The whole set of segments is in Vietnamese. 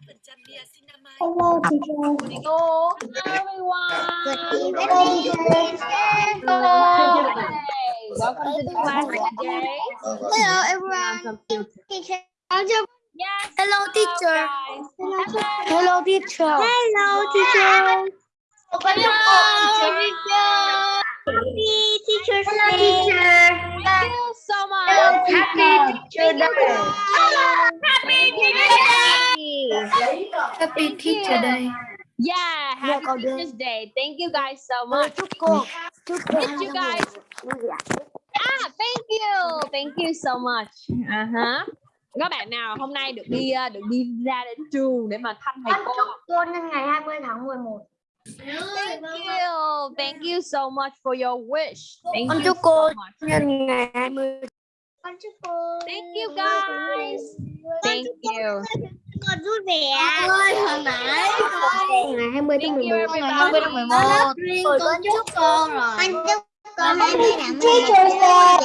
5% niacinamide. Hello, teacher. Hello, everyone. Good evening, teacher. Welcome to the class today. Hello, everyone. Teacher. Hello, Yes. Hello, teacher. Hello, teacher. Hello, teacher. Hello, Happy Teacher's Day. Thank you so much. Happy Teacher Day. Happy Teacher Happy Thank Teacher you. Day. Yeah, happy đi. Teacher's Day. Thank you guys so much. Did you guys? Ah, thank you. Thank you so much. Uh-huh. Các bạn nào hôm nay được đi uh, được đi ra đến trường để mà thăm thầy cô cô nhân ngày 20 tháng 11. Thank you. Thank you so much for your wish. Thank Con you chúc so cô much. nhân ngày 20. Con chúc cô. Thank you guys. Thank you. Con vui vẻ. Ơi, hồi nãy ngày 20 tháng Thank you 11. everybody. tháng 11. Rồi con chúc cô rồi. Con chúc cô 20 tháng 11 vui vẻ.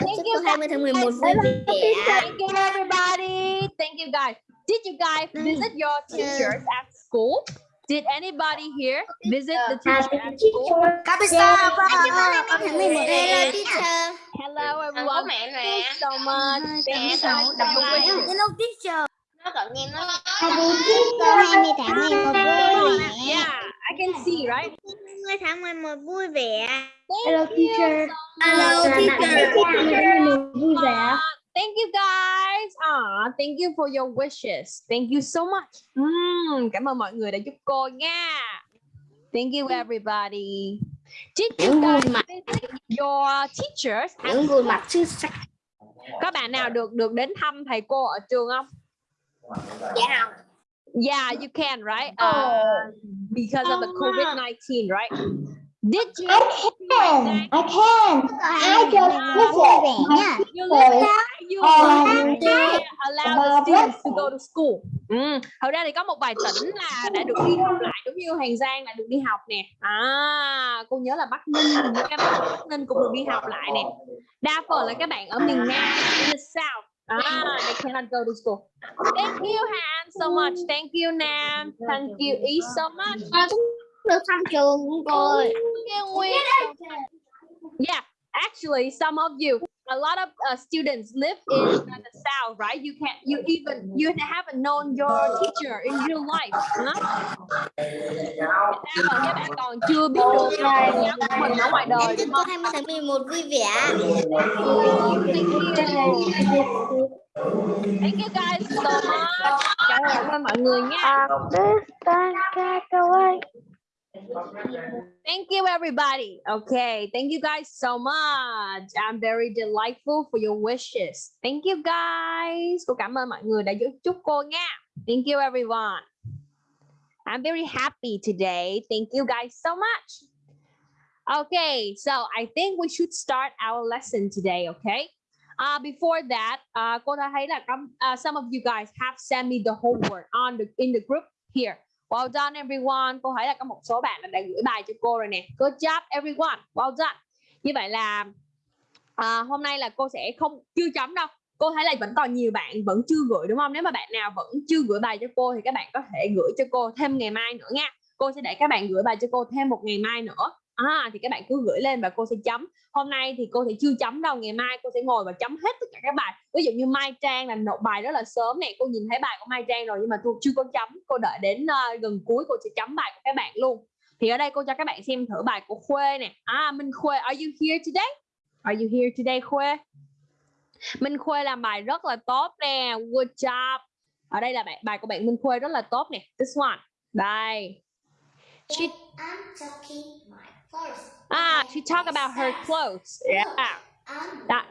Thank Chúc you cô 20 tháng 11 vui vẻ. Thank you everybody. Thank you guys. Did you guys visit your teachers at school? Did anybody here visit the teacher at school? Kapisa, con chúc cô 20 tháng 11 Hello, teacher. Hello everyone. Thank you so much. Thank you so much. Hello, teacher. nó cận nghe nó Cô 20 tháng 11 vui vẻ. Yeah, I can see, right? 20 tháng 11 vui vẻ. Thank Hello, you teacher. so Hello, teacher. Thank you guys. Ah, thank you for your wishes. Thank you so much. Mm, cảm ơn mọi người đã giúp cô nha. Thank you everybody. Did you guys visit your teachers? at Những gương mặt xuất sắc. Có bạn nào được được đến thăm thầy cô ở trường không? Dạ không? Yeah, you can, right? Uh, because of the COVID-19, right? Did you? can. I can. I just nha. You live there, you Um, allow allow the students to go to school. Ừ. Thật ra thì có một vài tỉnh là đã được đi học lại giống như Hàng Giang là được đi học nè. À, cô nhớ là Bắc Ninh, hình như các bạn ở Bắc Ninh cũng được đi học lại nè. Đa phần là các bạn ở miền Nam, in the South. Ah, they cannot go to school. Thank you Han so much. Thank you Nam. Thank you E so much. Được thăm trường Nguyên. Yeah, actually, some of you, a lot of uh, students live in the south, right? You can't, you even, you haven't known your teacher in real life. Huh? Đa phần các bạn còn chưa biết được của mình ở ngoài đời, Em chúc đúng cô không? 20 tháng 11 vui vẻ. Thank you guys so much. Cảm ơn mọi người nha. Thank you, everybody. Okay, thank you guys so much. I'm very delightful for your wishes. Thank you guys. Cảm ơn mọi người đã chúc cô nha. Thank you, everyone. I'm very happy today. Thank you guys so much. Okay, so I think we should start our lesson today, okay? Uh, before that, uh, cô đã thấy có, uh, some of you guys have sent me the homework on the in the group here. Well done everyone. Cô thấy là có một số bạn đã gửi bài cho cô rồi nè. Good job everyone. Well done. Như vậy là à, hôm nay là cô sẽ không chưa chấm đâu. Cô thấy là vẫn còn nhiều bạn vẫn chưa gửi đúng không? Nếu mà bạn nào vẫn chưa gửi bài cho cô thì các bạn có thể gửi cho cô thêm ngày mai nữa nha. Cô sẽ để các bạn gửi bài cho cô thêm một ngày mai nữa. À, thì các bạn cứ gửi lên và cô sẽ chấm. Hôm nay thì cô sẽ chưa chấm đâu. Ngày mai cô sẽ ngồi và chấm hết tất cả các bài. Ví dụ như Mai Trang là nộp bài rất là sớm này. Cô nhìn thấy bài của Mai Trang rồi nhưng mà cô chưa có chấm. Cô đợi đến uh, gần cuối cô sẽ chấm bài của các bạn luôn. Thì ở đây cô cho các bạn xem thử bài của Khuê nè. À, Minh Khuê, are you here today? Are you here today Khuê? Minh Khuê làm bài rất là tốt nè. Good job. Ở đây là bài, bài của bạn Minh Khuê rất là tốt nè. This one. Đây. She, I'm talking my ah, she talk about her clothes. Yeah. Đó.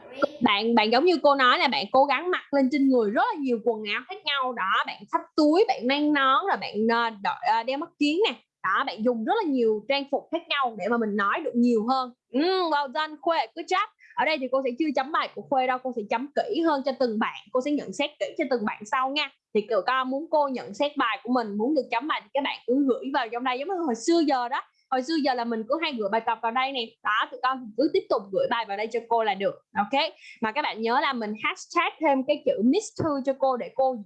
Bạn bạn giống như cô nói là bạn cố gắng mặc lên trên người rất là nhiều quần áo khác nhau đó, bạn xách túi, bạn mang nón rồi bạn uh, đội, uh, đeo mắt kiếng nè. Đó, bạn dùng rất là nhiều trang phục khác nhau để mà mình nói được nhiều hơn. Mm, well done Khuê, good job. Ở đây thì cô sẽ chưa chấm bài của Khuê đâu, cô sẽ chấm kỹ hơn cho từng bạn. Cô sẽ nhận xét kỹ cho từng bạn sau nha. Thì kiểu con muốn cô nhận xét bài của mình, muốn được chấm bài thì các bạn cứ gửi vào trong đây giống như hồi xưa giờ đó hồi xưa giờ là mình cứ hay gửi bài tập vào đây nè. Đó tụi con cứ tiếp tục gửi bài vào đây cho cô là được. Ok? Mà các bạn nhớ là mình hashtag thêm cái chữ miss thư cho cô để cô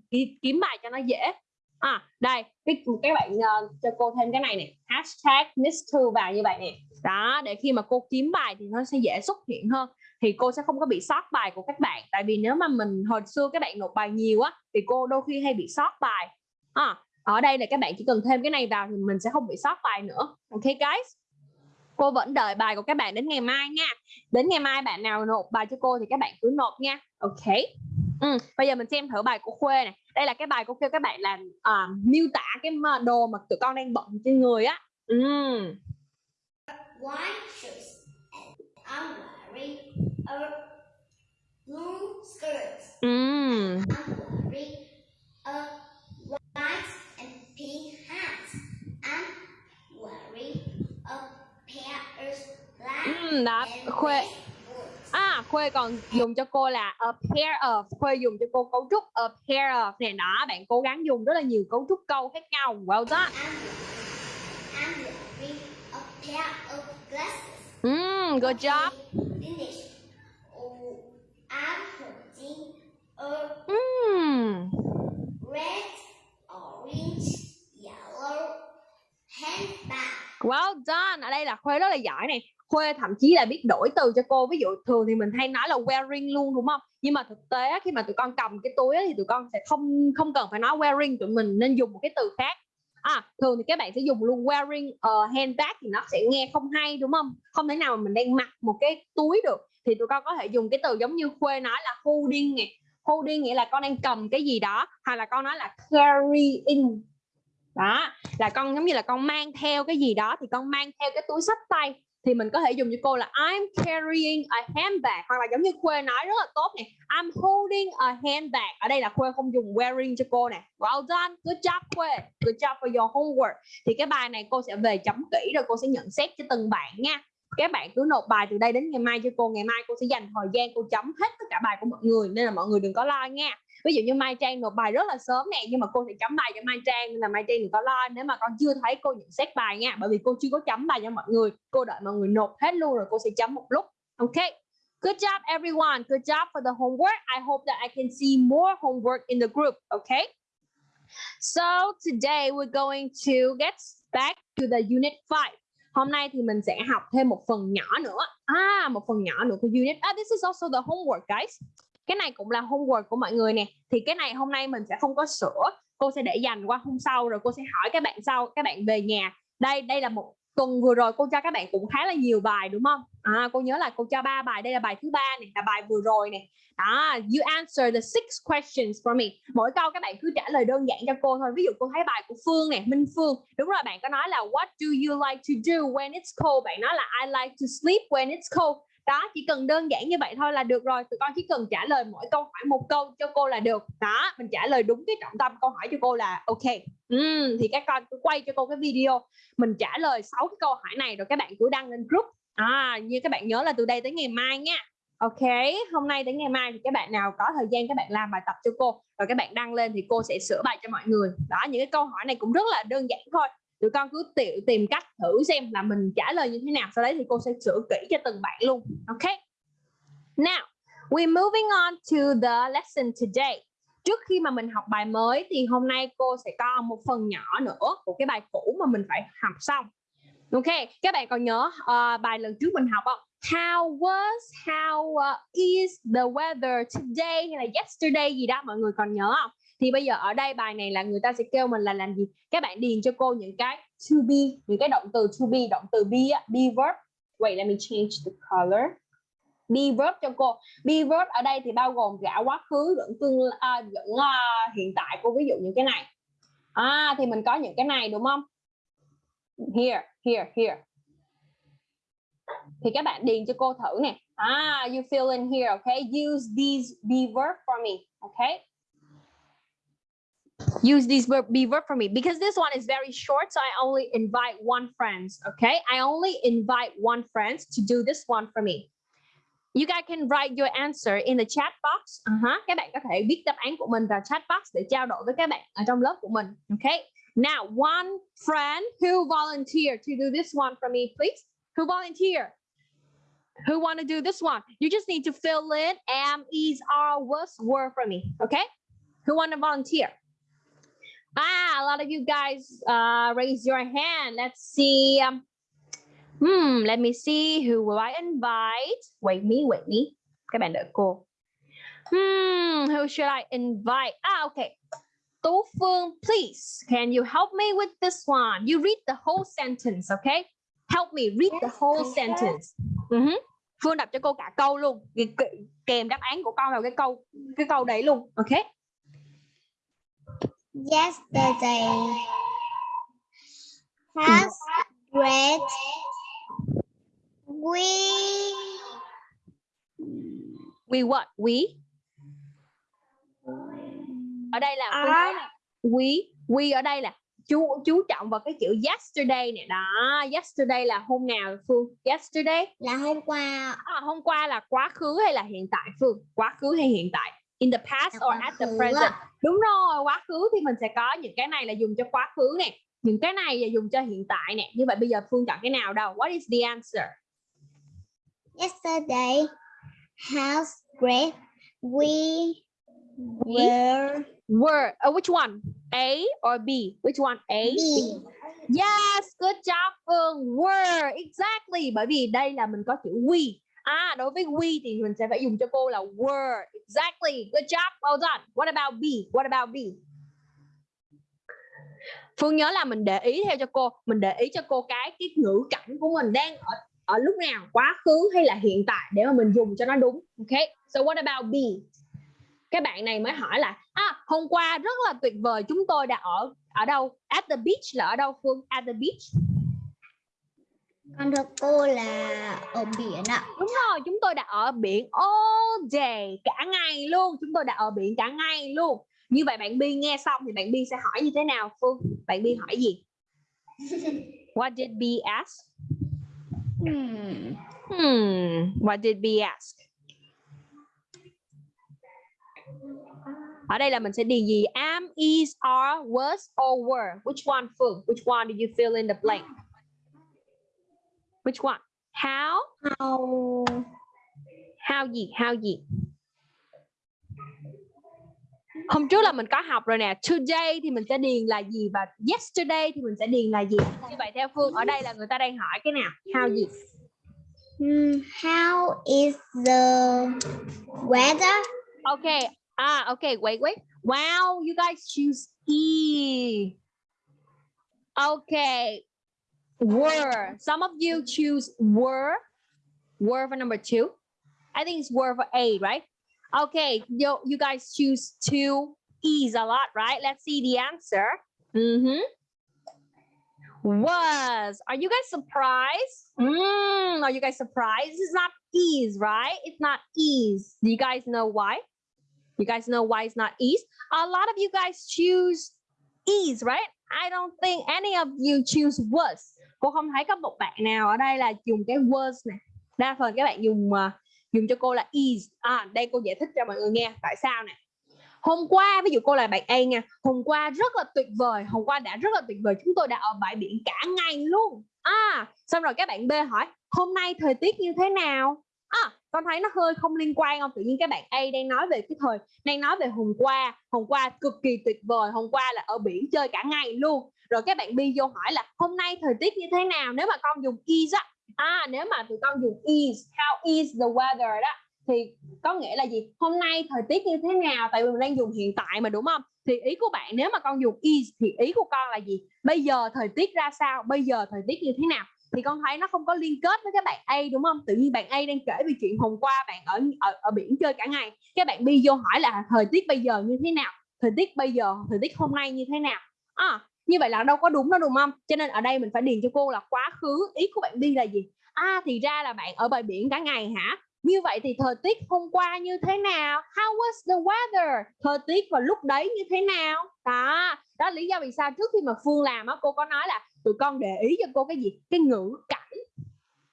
kiếm bài cho nó dễ. À đây cái các bạn uh, cho cô thêm cái này nè. Hashtag miss thư vào như vậy nè. Đó để khi mà cô kiếm bài thì nó sẽ dễ xuất hiện hơn. Thì cô sẽ không có bị sót bài của các bạn. Tại vì nếu mà mình hồi xưa các bạn nộp bài nhiều á thì cô đôi khi hay bị sót bài. À, ở đây là các bạn chỉ cần thêm cái này vào thì mình sẽ không bị sót bài nữa. Ok guys? Cô vẫn đợi bài của các bạn đến ngày mai nha. Đến ngày mai bạn nào nộp bài cho cô thì các bạn cứ nộp nha. Ok? Ừ, bây giờ mình xem thử bài của khuê này. Đây là cái bài cô kêu các bạn làm uh, miêu tả cái đồ mà tụi con đang bận trên người á. Ừ. white shoes and I'm wearing a blue skirt. Mm. I'm wearing a pink hat I'm wearing a pair of black Ừ, đó and khuê. à khuê còn dùng cho cô là a pair of. Khuê dùng cho cô cấu trúc a pair of nè đó bạn cố gắng dùng rất là nhiều cấu trúc câu khác nhau. Well done. I'm, I'm wearing a pair of glasses. Mm, good job. Finish. I'm holding a mm. red, orange well done. Ở đây là khuê rất là giỏi này. Khuê thậm chí là biết đổi từ cho cô. Ví dụ thường thì mình hay nói là wearing luôn, đúng không? Nhưng mà thực tế khi mà tụi con cầm cái túi thì tụi con sẽ không không cần phải nói wearing, tụi mình nên dùng một cái từ khác. À thường thì các bạn sẽ dùng luôn wearing a handbag thì nó sẽ nghe không hay, đúng không? Không thể nào mà mình đang mặc một cái túi được. Thì tụi con có thể dùng cái từ giống như khuê nói là holding nè holding nghĩa là con đang cầm cái gì đó, hoặc là con nói là carrying đó, là con, giống như là con mang theo cái gì đó thì con mang theo cái túi sách tay thì mình có thể dùng cho cô là, I'm carrying a handbag. Hoặc là giống như Khuê nói rất là tốt nè, I'm holding a handbag. Ở đây là Khuê không dùng wearing cho cô nè. Well done, good job, Khuê. Good job for your homework. Thì cái bài này cô sẽ về chấm kỹ rồi cô sẽ nhận xét cho từng bạn nha. Các bạn cứ nộp bài từ đây đến ngày mai cho cô. Ngày mai cô sẽ dành thời gian cô chấm hết tất cả bài của mọi người, nên là mọi người đừng có lo nha ví dụ như Mai Trang nộp bài rất là sớm nè nhưng mà cô sẽ chấm bài cho Mai Trang nên là Mai Trang đừng có lo nếu mà con chưa thấy cô nhận xét bài nha bởi vì cô chưa có chấm bài cho mọi người cô đợi mọi người nộp hết luôn rồi cô sẽ chấm một lúc ok Good job everyone. Good job for the homework. I hope that I can see more homework in the group, okay? So today we're going to get back to the unit 5. Hôm nay thì mình sẽ học thêm một phần nhỏ nữa. À, một phần nhỏ nữa của unit. Ah, this is also the homework, guys cái này cũng là homework của mọi người nè. Thì cái này hôm nay mình sẽ không có sửa. Cô sẽ để dành qua hôm sau rồi cô sẽ hỏi các bạn sau các bạn về nhà. Đây đây là một tuần vừa rồi cô cho các bạn cũng khá là nhiều bài đúng không? À, cô nhớ là cô cho ba bài. Đây là bài thứ ba này là bài vừa rồi này đó you answer the six questions for me. Mỗi câu các bạn cứ trả lời đơn giản cho cô thôi. Ví dụ cô thấy bài của Phương này Minh Phương. Đúng rồi bạn có nói là what do you like to do when it's cold? Bạn nói là I like to sleep when it's cold đó chỉ cần đơn giản như vậy thôi là được rồi. Tụi con chỉ cần trả lời mỗi câu hỏi một câu cho cô là được. Đó mình trả lời đúng cái trọng tâm câu hỏi cho cô là ok. Uhm, thì các con cứ quay cho cô cái video. Mình trả lời sáu cái câu hỏi này rồi các bạn cứ đăng lên group. À như các bạn nhớ là từ đây tới ngày mai nha. Ok, hôm nay đến ngày mai thì các bạn nào có thời gian các bạn làm bài tập cho cô. Rồi các bạn đăng lên thì cô sẽ sửa bài cho mọi người. Đó, những cái câu hỏi này cũng rất là đơn giản thôi tụi con cứ tự tìm cách thử xem là mình trả lời như thế nào sau đấy thì cô sẽ sửa kỹ cho từng bạn luôn ok? Now we're moving on to the lesson today. Trước khi mà mình học bài mới thì hôm nay cô sẽ có một phần nhỏ nữa của cái bài cũ mà mình phải học xong. Ok các bạn còn nhớ uh, bài lần trước mình học không? How was how uh, is the weather today hay là yesterday gì đó mọi người còn nhớ không? Thì bây giờ ở đây bài này là người ta sẽ kêu mình là làm gì? Các bạn điền cho cô những cái to be những cái động từ to be động từ be be verb. Wait let me change the color. Be verb cho cô. Be verb ở đây thì bao gồm cả quá khứ lẫn tương à, uh, lẫn uh, à, hiện tại cô ví dụ những cái này. À thì mình có những cái này đúng không? Here here here. Thì các bạn điền cho cô thử nè. Ah you fill in here okay? Use these be verb for me okay? Use these verb be verb for me because this one is very short so i only invite one friends okay? I only invite one friends to do this one for me. You guys can write your answer in the chat box. Uh -huh. các bạn có thể viết đáp án của mình vào chat box để trao đổi với các bạn ở trong lớp của mình okay? Now one friend who volunteer to do this one for me please. Who volunteer? Who want to do this one? You just need to fill in am is are was were for me okay? Who want to volunteer Ah, a lot of you guys uh, raise your hand. Let's see. Um, hmm, let me see. Who will I invite? Wait me, wait me. Các bạn đợi cô. Hmm, who should I invite? Ah, okay. Tú Phương, please, can you help me with this one? You read the whole sentence, okay? Help me read the whole sentence. Uh-huh. Phương đọc cho cô cả câu luôn, kèm đáp án của con vào cái câu cái câu đấy luôn, okay? Yesterday. Has great we we what? We? Ở đây là À. we we ở đây là chú chú trọng vào cái chữ yesterday nè. Đó yesterday là hôm nào phương? Yesterday? là hôm qua. À, hôm qua là quá khứ hay là hiện tại phương? Quá khứ hay hiện tại in the past Là or at the present. ạ. đúng rồi quá khứ thì mình sẽ có những cái này là dùng cho quá khứ nè. Những cái này là dùng cho hiện tại nè. Như vậy bây giờ phương chọn cái nào đâu? What is the answer? Yesterday has great. We We were were uh, which one? A or B? Which one? A be Yes, good job Phương. Were exactly. Bởi vì đây là mình có chữ we. À đối với we thì mình sẽ phải dùng cho cô là were. Exactly. Good job. Well done. What about B? What about B? Phương nhớ là mình để ý theo cho cô, mình để ý cho cô cái cái ngữ cảnh của mình đang ở ở lúc nào, quá khứ hay là hiện tại để mà mình dùng cho nó đúng. Ok. So what about B? Cái bạn này mới hỏi là à hôm qua rất là tuyệt vời chúng tôi đã ở ở đâu? At the beach là ở đâu Phương? At the beach con thưa cô là ở biển ạ Đúng rồi, chúng tôi đã ở biển all day, cả ngày luôn. Chúng tôi đã ở biển cả ngày luôn. Như vậy bạn Bi nghe xong thì bạn Bi sẽ hỏi như thế nào Phương? Bạn Bi hỏi gì? What did B ask? hmm. Hmm, what did B ask? Ở đây là mình sẽ điền gì? Am, is, are, was, or were. Which one, Phương? Which one did you fill in the blank? Which one? How? how How gì? How gì? Hôm trước là mình có học rồi nè. Today thì mình sẽ điền là gì và yesterday thì mình sẽ điền là gì. Như vậy theo Phương ở đây là người ta đang hỏi cái nào? How gì? Hmm, how is the weather Okay. Ah, okay. Wait, wait. Wow, you guys choose E. Okay. Were. Some of you choose were. Were for number two. I think it's were for A, right? Okay. You, you guys choose two E's a lot, right? Let's see the answer. Mm-hmm. Was. Are you guys surprised? Mm, are you guys surprised? Is not E's, right? It's not E's. Do you guys know why? You guys know why it's not E's? A lot of you guys choose E's, right? I don't think any of you choose was. Cô không thấy có một bạn nào ở đây là dùng cái words nè. Đa phần các bạn dùng uh, dùng cho cô là is. À, đây cô giải thích cho mọi người nghe tại sao nè. Hôm qua, ví dụ cô là bạn A nha. Hôm qua rất là tuyệt vời. Hôm qua đã rất là tuyệt vời. Chúng tôi đã ở bãi biển cả ngày luôn. À, xong rồi các bạn B hỏi hôm nay thời tiết như thế nào? À, con thấy nó hơi không liên quan không? Tự nhiên các bạn A đang nói về cái thời đang nói về hôm qua hôm qua cực kỳ tuyệt vời hôm qua là ở biển chơi cả ngày luôn rồi các bạn bi vô hỏi là hôm nay thời tiết như thế nào nếu mà con dùng is á à nếu mà tụi con dùng is how is the weather đó thì có nghĩa là gì hôm nay thời tiết như thế nào tại vì mình đang dùng hiện tại mà đúng không thì ý của bạn nếu mà con dùng is thì ý của con là gì bây giờ thời tiết ra sao bây giờ thời tiết như thế nào thì con thấy nó không có liên kết với các bạn A đúng không? Tự nhiên bạn A đang kể về chuyện hôm qua bạn ở ở, ở biển chơi cả ngày. Các bạn B vô hỏi là thời tiết bây giờ như thế nào? Thời tiết bây giờ, thời tiết hôm nay như thế nào? À, như vậy là đâu có đúng đâu đúng không? Cho nên ở đây mình phải điền cho cô là quá khứ. Ý của bạn đi là gì? À thì ra là bạn ở bãi biển cả ngày hả? Như vậy thì thời tiết hôm qua như thế nào? How was the weather? Thời tiết vào lúc đấy như thế nào? Đó, đó là lý do vì sao trước khi mà Phương làm á cô có nói là tụi con để ý cho cô cái gì? Cái ngữ cảnh.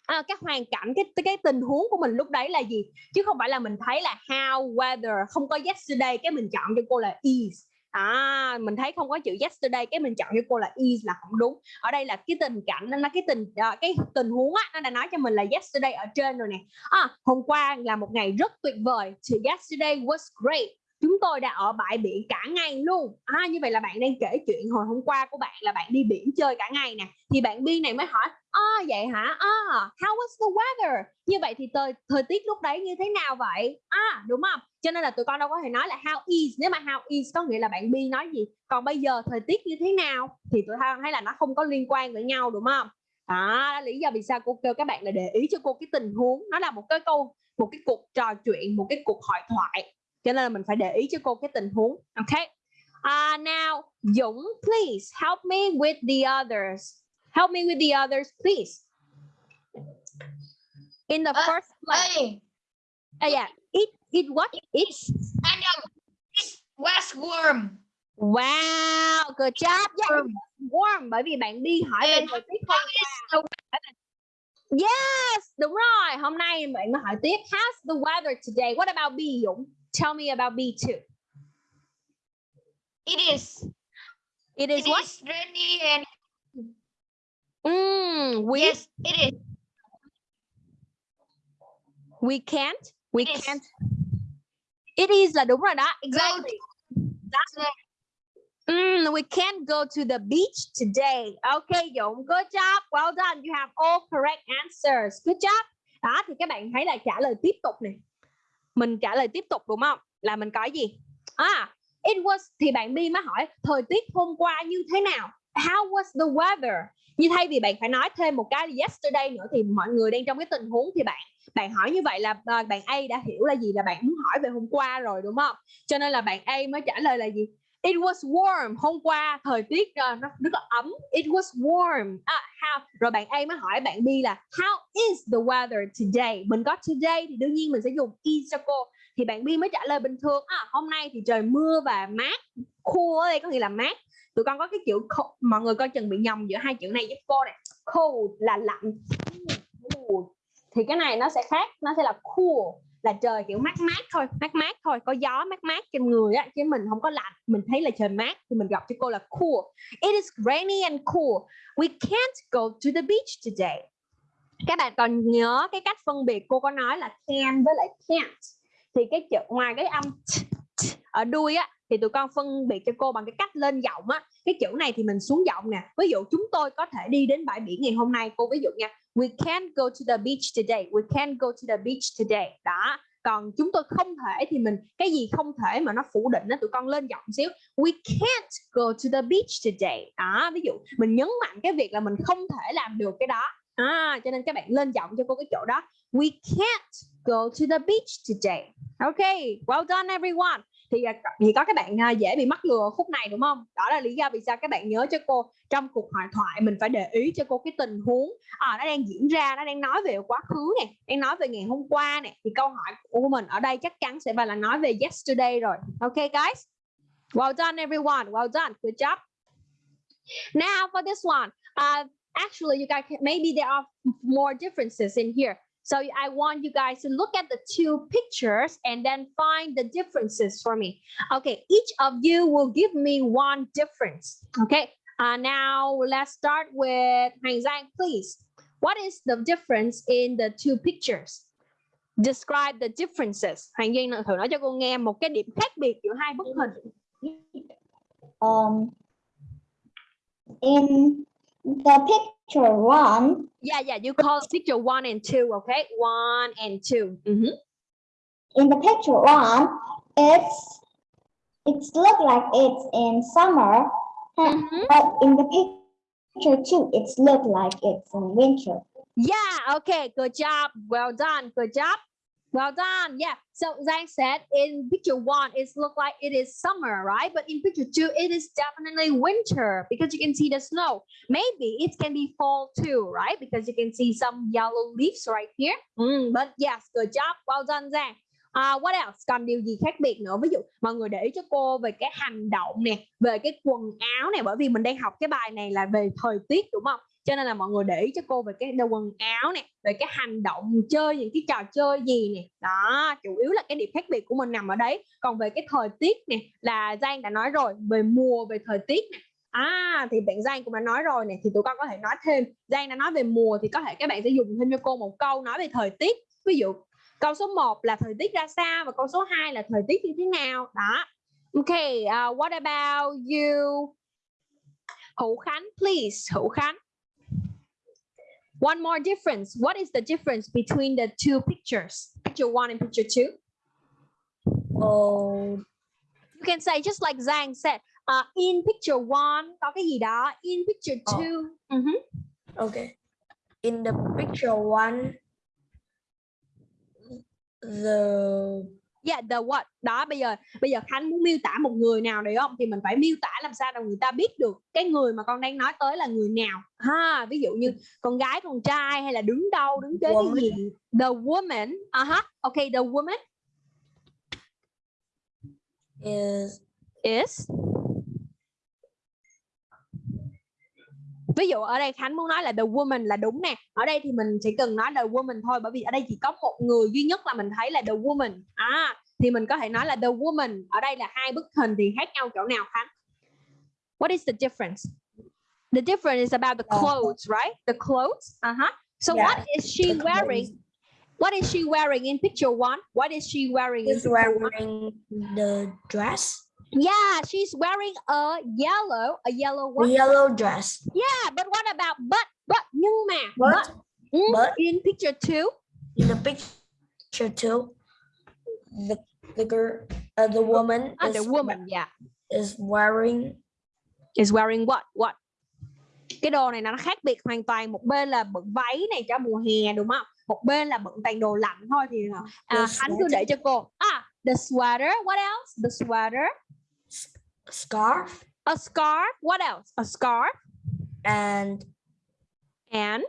À, các hoàn cảnh cái cái tình huống của mình lúc đấy là gì chứ không phải là mình thấy là how weather không có yesterday cái mình chọn cho cô là is à mình thấy không có chữ yesterday cái mình chọn cho cô là is là không đúng. Ở đây là cái tình cảnh nó cái tình ờ, cái tình huống á nó đã nói cho mình là yesterday ở trên rồi nè. À, hôm qua là một ngày rất tuyệt vời. Thì yesterday was great chúng tôi đã ở bãi biển cả ngày luôn. À, như vậy là bạn đang kể chuyện hồi hôm qua của bạn là bạn đi biển chơi cả ngày nè. Thì bạn bi này mới hỏi à vậy hả? À how was the weather? Như vậy thì thời thời tiết lúc đấy như thế nào vậy? À đúng không? Cho nên là tụi con đâu có thể nói là how is. Nếu mà how is có nghĩa là bạn bi nói gì? Còn bây giờ thời tiết như thế nào? Thì tụi con thấy là nó không có liên quan với nhau đúng không? À lý do vì sao cô kêu các bạn là để ý cho cô cái tình huống. Nó là một cái câu một cái cuộc trò chuyện một cái cuộc hội thoại cho nên là mình phải để ý cho cô cái tình huống ok uh, now Dũng please help me with the others help me with the others please in the Uh, first place Hey, uh, yeah it it what it's Adam, this was warm. wow good job yeah, Warm. warm bởi vì bạn đi hỏi về thời tiết So, Yes, đúng rồi. Hôm nay bạn hỏi tiếp. How's the weather today? What about B Dũng? Tell me about B too. it is. It is It what? is rainy and Mm, we yes, it is. we can't. We It is. can't. It is là đúng rồi đó. Exactly. Mm, we can't go to the beach today. Okay, Dũng. Good job. Well done. You have all correct answers. Good job. Đó thì các bạn thấy là trả lời tiếp tục này. Mình trả lời tiếp tục đúng không? Là mình có gì? À, it was thì bạn Bi mới hỏi thời tiết hôm qua như thế nào? How was the weather? Như thay vì bạn phải nói thêm một cái yesterday nữa thì mọi người đang trong cái tình huống thì bạn bạn hỏi như vậy là ờ, bạn A đã hiểu là gì là bạn muốn hỏi về hôm qua rồi đúng không? Cho nên là bạn A mới trả lời là gì? It was warm. Hôm qua thời tiết uh, nó rất là ấm. It was warm. À, how? Rồi bạn A mới hỏi bạn B là how is the weather today? Mình có today thì đương nhiên mình sẽ dùng is cho cô. Thì bạn B mới trả lời bình thường. À, hôm nay thì trời mưa và mát. Cool ở đây có nghĩa là mát. Tụi con có cái chữ cold. mọi người coi chừng bị nhầm giữa hai chữ này giúp cô này. Cold là lạnh. Cool. Thì cái này nó sẽ khác, nó sẽ là cool là trời kiểu mát mát thôi mát mát thôi có gió mát mát trên người á chứ mình không có lạnh mình thấy là trời mát thì mình gặp cho cô là cool. It is rainy and cool. We can't go to the beach today. Các bạn còn nhớ cái cách phân biệt cô có nói là can với lại can't. Thì cái chữ ngoài cái âm t, t, ở đuôi á thì tụi con phân biệt cho cô bằng cái cách lên giọng á. Cái chữ này thì mình xuống giọng nè. Ví dụ chúng tôi có thể đi đến bãi biển ngày hôm nay cô ví dụ nha we can't go to the beach today. We can't go to the beach today. Đó. Còn chúng tôi không thể thì mình cái gì không thể mà nó phủ định đó tụi con lên giọng xíu. We can't go to the beach today. Đó ví dụ mình nhấn mạnh cái việc là mình không thể làm được cái đó. À, cho nên các bạn lên giọng cho cô cái chỗ đó. We can't go to the beach today. Okay well done everyone thì à, chỉ thì có các bạn à, dễ bị mắc lừa khúc này đúng không? Đó là lý do vì sao các bạn nhớ cho cô trong cuộc hội thoại mình phải để ý cho cô cái tình huống à, nó đang diễn ra nó đang nói về quá khứ nè đang nói về ngày hôm qua nè. Thì câu hỏi của mình ở đây chắc chắn sẽ phải là nói về yesterday rồi. Okay guys? Well done everyone. Well done. Good job. Now for this one. Uh, actually you guys maybe there are more differences in here. So I want you guys to look at the two pictures and then find the differences for me. Okay, each of you will give me one difference. Okay, uh, now let's start with Hang Zhang, please. What is the difference in the two pictures? Describe the differences. Hoàng Duyên thử nói cho cô nghe một cái điểm khác biệt giữa hai bức hình. Um, in the picture one, Yeah, yeah, you call picture one and two, okay? One and 2 Mhm. in the picture one, it's it's look like it's in summer, huh, Mhm. but in the picture two, it's look like it's in winter. Yeah, okay, good job. Well done, good job. Well done. Yeah. So Zhang said in picture one, it look like it is summer, right? But in picture two, it is definitely winter because you can see the snow. Maybe it can be fall too, right? Because you can see some yellow leaves right here. Mm, but yes, good job. Well done, Zhang. Uh, what else? Còn điều gì khác biệt nữa? Ví dụ mọi người để ý cho cô về cái hành động nè, về cái quần áo này, bởi vì mình đang học cái bài này là về thời tiết đúng không? Cho nên là mọi người để ý cho cô về cái đồ quần áo nè về cái hành động chơi những cái trò chơi gì nè. Đó chủ yếu là cái điểm khác biệt của mình nằm ở đấy. Còn về cái thời tiết nè là Giang đã nói rồi về mùa về thời tiết nè. À thì bạn Giang cũng đã nói rồi nè thì tụi con có thể nói thêm. Giang đã nói về mùa thì có thể các bạn sẽ dùng thêm cho cô một câu nói về thời tiết. Ví dụ câu số 1 là thời tiết ra sao và câu số 2 là thời tiết như thế nào? Đó. Okay uh, what about you? Hữu Khánh please Hữu Khánh. One more difference. What is the difference between the two pictures? Picture one and picture two? Oh, You can say just like Zhang said, uh, in picture one có cái gì đó, in picture Ờ. two. Mhm. okay. In the picture one, the Yeah, the what? Đó bây giờ bây giờ Khánh muốn miêu tả một người nào đấy không? Thì mình phải miêu tả làm sao để người ta biết được cái người mà con đang nói tới là người nào. Ha, ví dụ như con gái, con trai hay là đứng đâu, đứng kế cái gì. The woman. Uh -huh. Okay, the woman is is ví dụ ở đây Khánh muốn nói là the woman là đúng nè. Ở đây thì mình chỉ cần nói the woman thôi bởi vì ở đây chỉ có một người duy nhất là mình thấy là the woman. À thì mình có thể nói là the woman. Ở đây là hai bức hình thì khác nhau chỗ nào Khánh? What is the difference? The difference is about the Ờ. clothes right? The clothes. Uh-huh. So Yeah, what is she wearing? What is she wearing in picture one? What is she wearing in is picture one? wearing the dress, yeah she's wearing a yellow a yellow what yellow dress. Yeah, but what about but but nhưng mà But mm, but- in picture two, in the picture too, the the girl, uh, the woman ah, is the woman, yeah, is wearing is wearing what what? Cái đồ này nó khác biệt hoàn toàn. Một bên là bận váy này cho mùa hè đúng không? Một bên là bận toàn đồ lạnh thôi thì à, The anh cứ để cho cô. À, the sweater. What else? The sweater. Scarf A scarf. What else? A scarf and and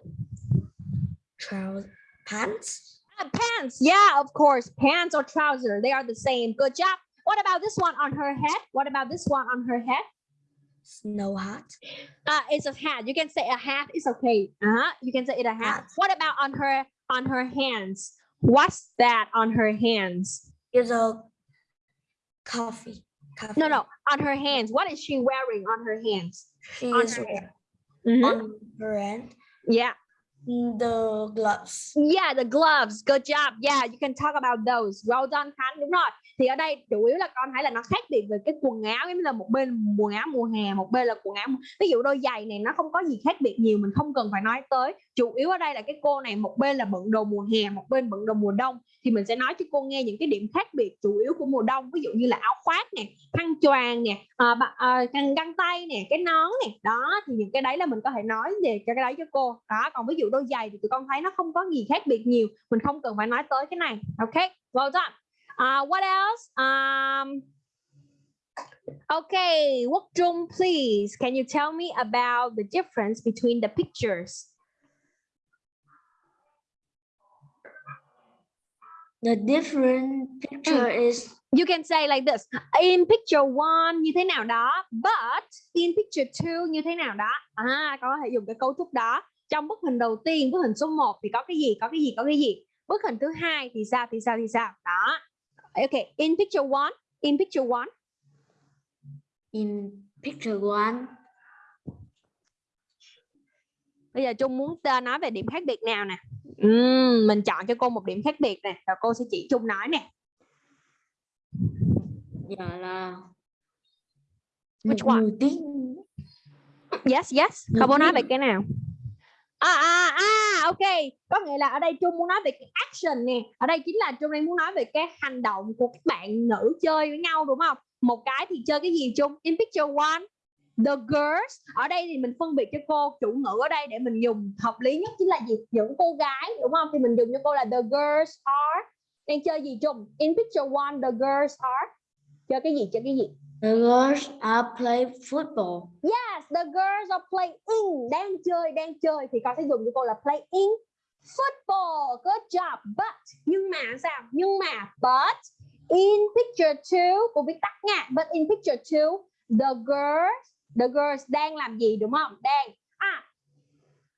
trousers pants. ah, pants. Yeah, of course, pants or trousers. They are the same. Good job. What about this one on her head? What about this one on her head? Snow hat. Uh, it's a hat. You can say a hat. It's okay. Uh-huh. You can say it a hat. Hat. What about on her on her hands? What's that on her hands? Is a coffee. No, no, on her hands. What is she wearing on her hands? She on is her wearing Mhm. on her hand Yeah, the gloves. yeah, the gloves. Good job. Yeah, you can talk about those. Well done. Đúng rồi. Thì ở đây chủ yếu là con thấy là nó khác biệt về cái quần áo giống như là một bên quần áo mùa hè, một bên là quần áo. Ví dụ đôi giày này nó không có gì khác biệt nhiều, mình không cần phải nói tới. Chủ yếu ở đây là cái cô này một bên là bận đồ mùa hè, một bên bận đồ mùa đông. Thì mình sẽ nói cho cô nghe những cái điểm khác biệt chủ yếu của mùa đông. Ví dụ như là áo khoác nè, khăn choàng nè, à, à, khăn găng tay nè, cái nón nè. Đó, thì những cái đấy là mình có thể nói về cho cái đấy cho cô. Đó, còn ví dụ đôi giày thì tụi con thấy nó không có gì khác biệt nhiều. Mình không cần phải nói tới cái này. Ok, well done. Uh, what else? Um, okay, Quốc Trung, please, can you tell me about the difference between the pictures? The different picture is You can say like this, in picture one như thế nào đó, but in picture two như thế nào đó. À, có thể dùng cái cấu trúc đó. Trong bức hình đầu tiên, bức hình số 1 thì có cái gì, có cái gì, có cái gì. Bức hình thứ hai thì sao, thì sao, thì sao. Đó. Okay, in picture one, in picture one. in picture one. Bây giờ Trung muốn nói về điểm khác biệt nào nè? Ừm, mình chọn cho cô một điểm khác biệt nè, rồi cô sẽ chỉ Trung nói nè. Dạ là Which một one? tiếng Yes, yes. Không muốn nói về cái nào? À, à, à, ok. Có nghĩa là ở đây Trung muốn nói về cái action nè. Ở đây chính là Trung đang muốn nói về cái hành động của các bạn nữ chơi với nhau đúng không? Một cái thì chơi cái gì Trung? In picture one, the girls. Ở đây thì mình phân biệt cho cô chủ ngữ ở đây để mình dùng hợp lý nhất chính là gì? Những cô gái đúng không? Thì mình dùng cho cô là the girls are. Đang chơi gì Trung? In picture one, the girls are. Chơi cái gì? Chơi cái gì? The girls are play football. Yes, the girls are playing. Đang chơi, đang chơi thì con sẽ dùng cho cô là playing football. Good job. But nhưng mà sao? Nhưng mà but in picture two cô viết tắt nha. But in picture two, the girls, the girls đang làm gì đúng không? Đang à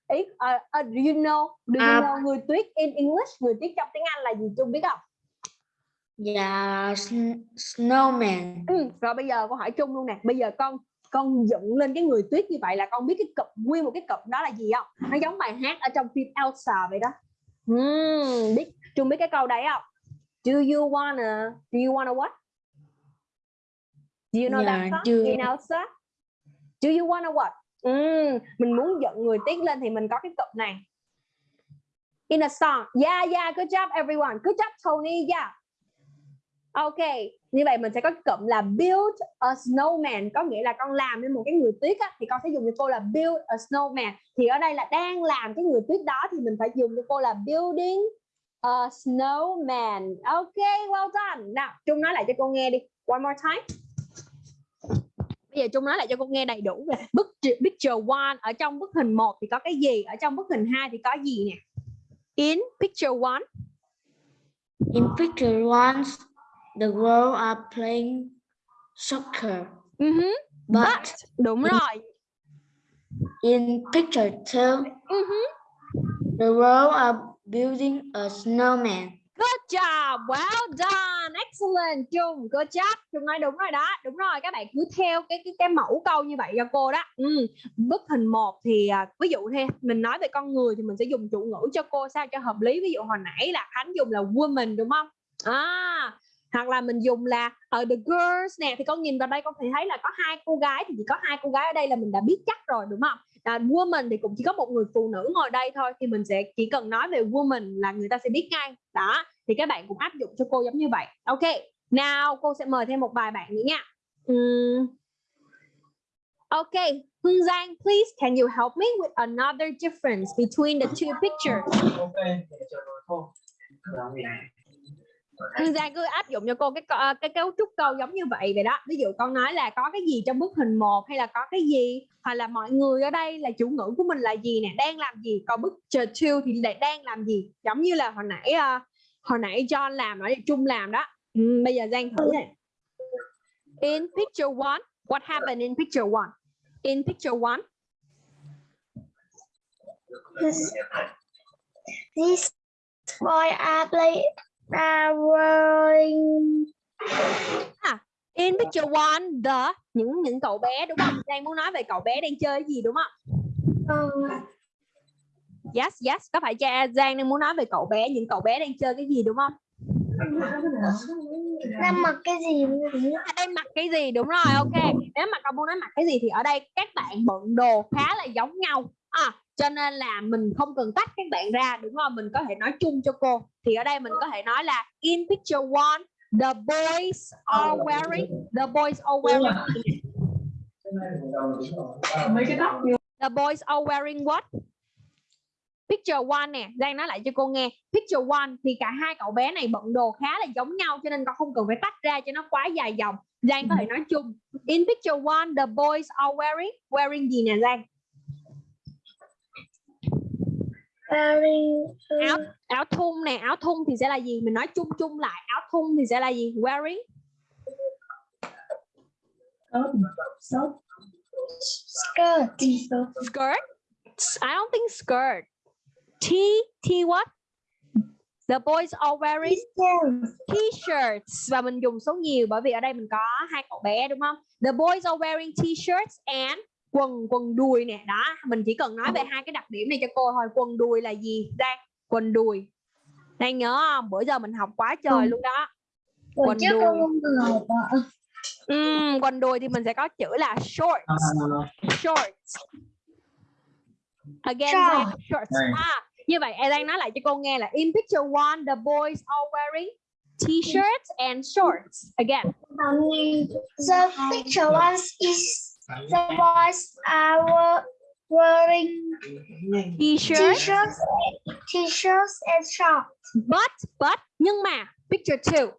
ý, uh, uh, do you know? Do you À. know người tuyết in English? Người tuyết trong tiếng Anh là gì? Trung biết không? Dạ sn- snowman. Ừ, rồi bây giờ con hỏi Trung luôn nè. Bây giờ con con dựng lên cái người tuyết như vậy là con biết cái cụm nguyên một cái cụm đó là gì không? Nó giống bài hát ở trong phim Elsa vậy đó. Ừm, biết Trung biết cái câu đấy không? Do you wanna do you wanna what? Do you know Dạ, that song chưa. in Elsa? Do you wanna what? Ừm, mình muốn giận người tiếc lên thì mình có cái cụm này. In a song. Yeah yeah good job everyone. Good job Tony. Yeah Ok, như vậy mình sẽ có cụm là build a snowman có nghĩa là con làm nên một cái người tuyết á, thì con sẽ dùng cho cô là build a snowman. Thì ở đây là đang làm cái người tuyết đó thì mình phải dùng cho cô là building a snowman. Ok well done. Nào Trung nói lại cho cô nghe đi. One more time. Bây giờ Trung nói lại cho cô nghe đầy đủ về bức picture one. Ở trong bức hình 1 thì có cái gì? Ở trong bức hình 2 thì có gì nè? In picture one. In picture one, the girls are playing soccer. uh But đúng rồi in picture two, uh the girls are building a snowman. Good job, well done, excellent Trung, good job. Trung nói đúng rồi đó, đúng rồi. Các bạn cứ theo cái cái cái mẫu câu như vậy cho cô đó. Ừ. Bức hình 1 thì à, ví dụ thế mình nói về con người thì mình sẽ dùng chủ ngữ cho cô sao cho hợp lý. Ví dụ hồi nãy là Khánh dùng là woman đúng không? À, hoặc là mình dùng là ở the girls nè, thì con nhìn vào đây con thấy thấy là có hai cô gái, thì chỉ có hai cô gái ở đây là mình đã biết chắc rồi, đúng không? là woman thì cũng chỉ có một người phụ nữ ngồi đây thôi, thì mình sẽ chỉ cần nói về woman là người ta sẽ biết ngay. Đó, thì các bạn cũng áp dụng cho cô giống như vậy. Ok, nào cô sẽ mời thêm một vài bạn nữa nha. Ừm. ok, Hương Giang, please, can you help me with another difference between the two pictures? Hương Giang cứ áp dụng cho cô cái cái cấu trúc câu giống như vậy vậy đó. Ví dụ con nói là có cái gì trong bức hình 1 hay là có cái gì? Hoặc là mọi người ở đây là chủ ngữ của mình là gì nè? Đang làm gì? Còn bức picture two thì lại đang làm gì? Giống như là hồi nãy uh, hồi nãy John làm ở chung Trung làm đó. Ừ, bây giờ Giang thử. Nè in picture one what happened in picture one? In picture one. This, this boy are play are wearing in picture one the những những cậu bé đúng không? Giang muốn nói về cậu bé đang chơi gì đúng không? Um, yes yes có phải cha Giang đang muốn nói về cậu bé những cậu bé đang chơi cái gì đúng không? Đang mặc cái gì? Đây mặc cái gì đúng rồi ok. Nếu mà con muốn nói mặc cái gì thì ở đây các bạn bận đồ khá là giống nhau. À, cho nên là mình không cần tách các bạn ra đúng không? Mình có thể nói chung cho cô. Thì ở đây mình có thể nói là in picture one the boys are wearing the boys are wearing the boys are wearing what? Picture one nè Giang nói lại cho cô nghe. Picture one thì cả hai cậu bé này bận đồ khá là giống nhau cho nên con không cần phải tách ra cho nó quá dài dòng. Giang có thể nói chung. In picture one the boys are wearing wearing gì nè Giang wearing áo áo thun nè áo thun thì sẽ là gì? Mình nói chung chung lại áo thun thì sẽ là gì? Wearing. Skirt. Skirt? I don't think skirt. T T what? The boys are wearing t-shirts. Và mình dùng số nhiều bởi vì ở đây mình có hai cậu bé đúng không? The boys are wearing t-shirts and quần quần đùi nè. Đó mình chỉ cần nói về hai cái đặc điểm này cho cô thôi. Quần đùi là gì? Giang quần đùi đang nhớ không? Bữa giờ mình học quá trời luôn đó. Quần trước đùi Ừm, quần đùi thì mình sẽ có chữ là shorts. Shorts. Again Short. Shorts. à, như vậy em đang nói lại cho cô nghe là in picture one the boys are wearing t-shirts and shorts. Again. The picture one is the boys are wearing t-shirt t-shirts t-shirts and shorts. But but nhưng mà picture two.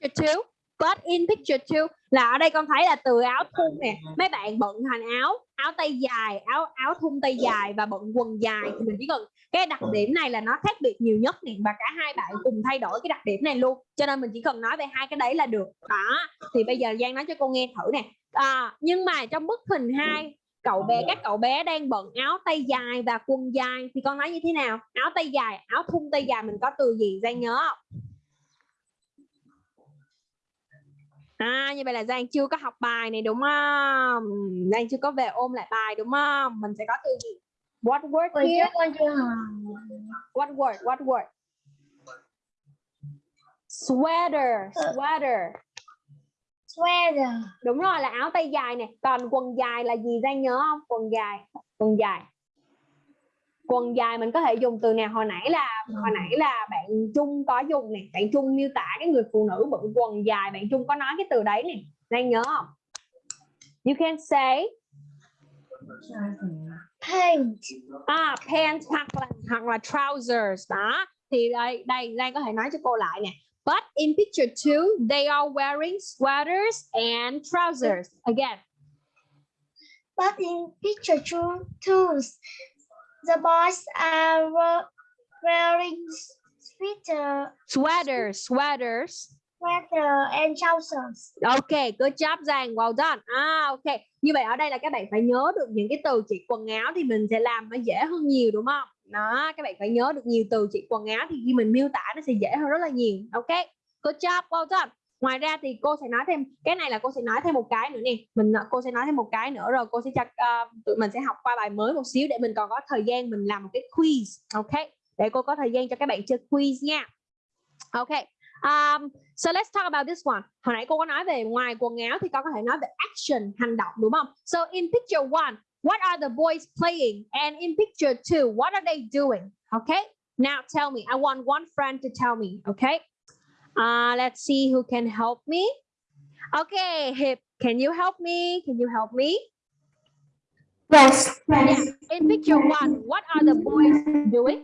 Picture two got in picture two là ở đây con thấy là từ áo thun nè mấy bạn bận thành áo áo tay dài áo áo thun tay dài và bận quần dài. Thì mình chỉ cần cái đặc điểm này là nó khác biệt nhiều nhất nè và cả hai bạn cùng thay đổi cái đặc điểm này luôn. Cho nên mình chỉ cần nói về hai cái đấy là được. Đó thì bây giờ Giang nói cho cô nghe thử nè. À, nhưng mà trong bức hình hai cậu bé các cậu bé đang bận áo tay dài và quần dài thì con nói như thế nào? Áo tay dài áo thun tay dài mình có từ gì? Giang nhớ không? À như vậy là Giang chưa có học bài này đúng không? Giang chưa có về ôm lại bài đúng không? Mình sẽ có từ gì? What word here? What word? What word? Sweater, sweater. Sweater. Đúng rồi là áo tay dài nè. Còn quần dài là gì Giang nhớ không? Quần dài, quần dài. Quần dài mình có thể dùng từ nào? Hồi nãy là hồi nãy là bạn Trung có dùng nè, bạn Trung miêu tả cái người phụ nữ bận quần dài, bạn Trung có nói cái từ đấy nè. Giang nhớ không? You can say Paint. à pants hoặc là hoặc là trousers. Đó. Thì đây đây Giang có thể nói cho cô lại nè. But in picture two they are wearing sweaters and trousers. Again. But in picture two, twos, the boys are we- wearing sweater, sweaters sweaters. Sweater and trousers. ok good job Giang. Well done. À ok. Như vậy ở đây là các bạn phải nhớ được những cái từ chỉ quần áo thì mình sẽ làm nó dễ hơn nhiều đúng không? Đó các bạn phải nhớ được nhiều từ chỉ quần áo thì khi mình miêu tả nó sẽ dễ hơn rất là nhiều. Ok good job well done ngoài ra thì cô sẽ nói thêm cái này là cô sẽ nói thêm một cái nữa nè. Mình ờ, cô sẽ nói thêm một cái nữa rồi cô sẽ cho uh, tụi mình sẽ học qua bài mới một xíu để mình còn có thời gian mình làm một cái quiz ok? Để cô có thời gian cho các bạn chơi quiz nha. Ok um, so let's talk about this one. Hồi nãy cô có nói về ngoài quần áo thì con có thể nói về action hành động đúng không? So in picture one what are the boys playing? And in picture two what are they doing? Okay now tell me I want one friend to tell me okay uh, let's see who can help me. Okay Hip can you help me? Can you help me? Yes. yeah in picture one what are the boys doing?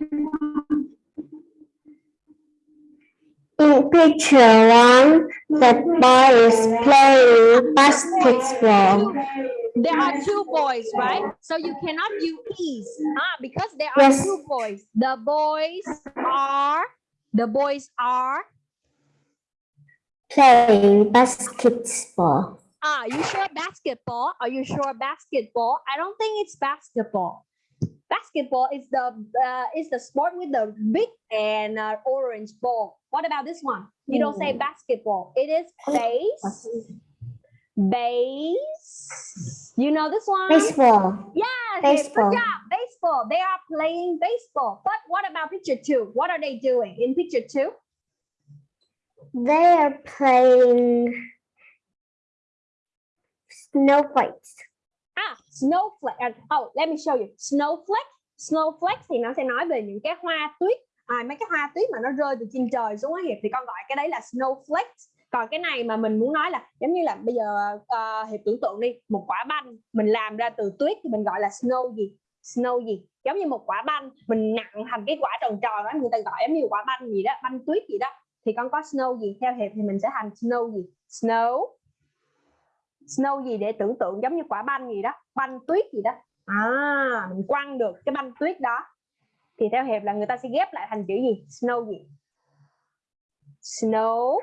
In picture one, the boy is playing basketball. there are two boys right? So you cannot use is ah because there are Yes. two boys. The boys are the boys are Playing basketball. ah you sure basketball are you sure basketball i don't think it's basketball basketball is the uh, is the sport with the big and uh, orange ball what about this one you don't say basketball it is base base you know this one Baseball. Yes, Baseball. good job. Baseball. They are playing baseball. But what about picture two? What are they doing in picture two? They are playing snowflakes. Ah, snowflake. À, oh, let me show you. Snowflake. Snowflake thì nó sẽ nói về những cái hoa tuyết. À, mấy cái hoa tuyết mà nó rơi từ trên trời xuống á Hiệp thì con gọi cái đấy là snowflake. Còn cái này mà mình muốn nói là giống như là bây giờ uh, Hiệp tưởng tượng đi, một quả banh mình làm ra từ tuyết thì mình gọi là snow gì? Snow gì? Giống như một quả banh mình nặng thành cái quả tròn tròn đó người ta gọi giống như quả banh gì đó, banh tuyết gì đó. Thì con có snow gì? Theo Hiệp thì mình sẽ thành snow gì? Snow. Snow gì để tưởng tượng giống như quả banh gì đó? Banh tuyết gì đó. À mình quăng được cái banh tuyết đó. Thì theo hiệp là người ta sẽ ghép lại thành chữ gì? Snow gì? Snow.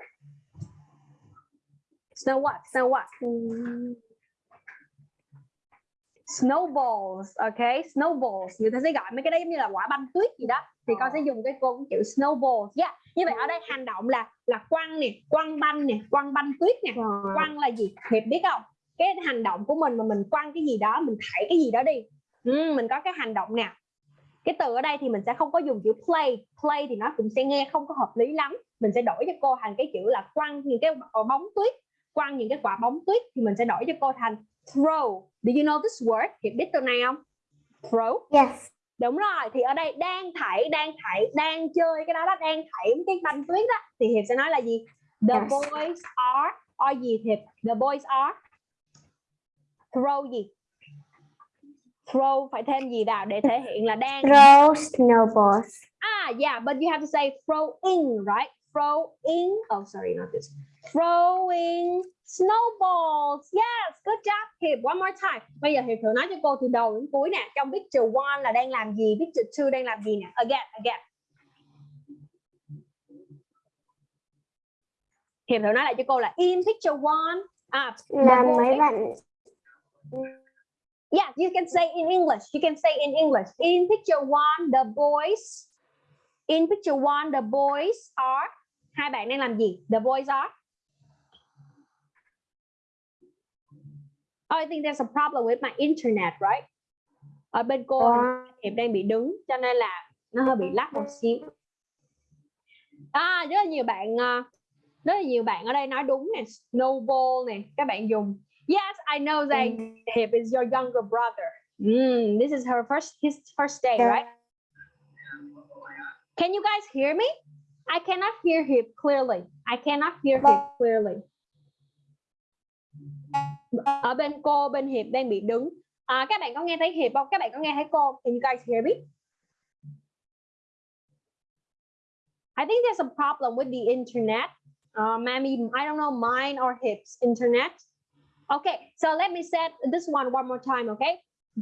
Snow what? Snow what? Snowballs. Ok, snowballs. Người ta sẽ gọi mấy cái đấy giống như là quả banh tuyết gì đó thì con sẽ dùng cái cô chữ snowballs yeah. như vậy ở đây hành động là là quăng nè quăng banh nè quăng banh tuyết nè. Quăng là gì? Hiệp biết không? Cái hành động của mình mà mình quăng cái gì đó mình thảy cái gì đó đi. Ừ, mình có cái hành động nè cái từ ở đây thì mình sẽ không có dùng chữ play. Play thì nó cũng sẽ nghe không có hợp lý lắm. Mình sẽ đổi cho cô thành cái chữ là quăng những cái bóng tuyết. Quăng những cái quả bóng tuyết thì mình sẽ đổi cho cô thành throw. Do you know this word? Hiệp biết từ này không? Throw? Yes. Đúng rồi thì ở đây đang thảy đang thảy đang chơi cái đó đó đang thảy cái banh tuyết đó. Thì hiệp sẽ nói là gì? The Yes. boys are are gì hiệp? The boys are throw gì? Throw phải thêm gì vào để thể hiện là đang Throw snowballs. ah yeah but you have to say throwing right? Throwing oh sorry not this. Throwing snowballs yes good job hiệp one more time bây giờ hiệp thử nói cho cô từ đầu đến cuối nè trong picture one là đang làm gì picture two đang làm gì nè again again hiệp thử nói lại cho cô là in picture one à Là mấy bạn Yeah, you can say in English. You can say in English. In picture one, the boys. In picture one, the boys are. Hai bạn đang làm gì? The boys are. Oh, I think there's a problem with my internet, right? ở bên cô hiệp đang bị đứng cho nên là nó hơi bị lắc một xíu. À rất là nhiều bạn ờ, rất là nhiều bạn ở đây nói đúng nè snowball nè các bạn dùng. Yes I know that Hiệp is your younger brother. Mm, this is her first his first day right? Can you guys hear me? I cannot hear Hiệp clearly. I cannot hear Hiệp clearly ở bên cô bên Hiệp đang bị đứng à, các bạn có nghe thấy Hiệp không các bạn có nghe thấy cô can you guys hear me I think there's a problem with the internet. Uh, Mammy I don't know, mine or Hip's internet. Okay, so let me set this one one more time, okay?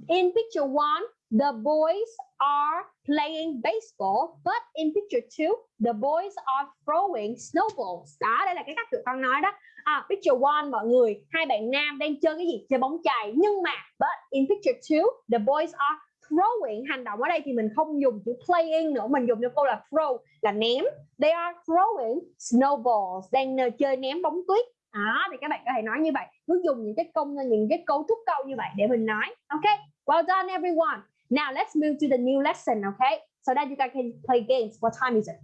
In picture one, the boys are playing baseball, but in picture two, the boys are throwing snowballs. Đó, đây là cái cách tụi con nói đó. À, picture one, mọi người, hai bạn nam đang chơi cái gì? Chơi bóng chày. Nhưng mà, but in picture two, the boys are throwing. Hành động ở đây thì mình không dùng chữ playing nữa mình dùng cho câu là throw là ném. They are throwing snowballs đang chơi ném bóng tuyết. Đó thì các bạn có thể nói như vậy. Cứ dùng những cái công những cái cấu trúc câu như vậy để mình nói ok? Well done everyone. Now let's move to the new lesson okay so that you guys can play games. What time is it?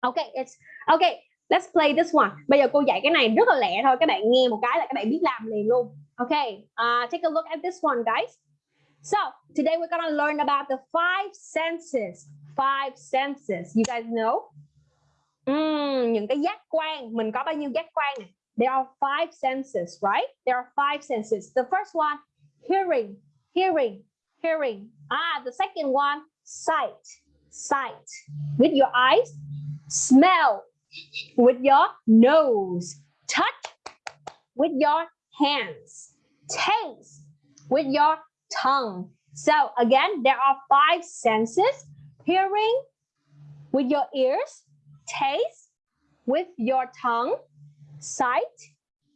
Okay it's okay let's play this one bây giờ cô dạy cái này rất là lẹ thôi các bạn nghe một cái là các bạn biết làm liền luôn okay uh, take a look at this one guys So today we're gonna learn about the five senses. Five senses. You guys know? Mm, những cái giác quan. Mình có bao nhiêu giác quan này? There are five senses, right? There are five senses. The first one, hearing, hearing, hearing. Ah, the second one, sight, sight. With your eyes, smell. With your nose, touch. With your hands, taste. With your tongue. So again, there are five senses. Hearing with your ears, taste with your tongue, sight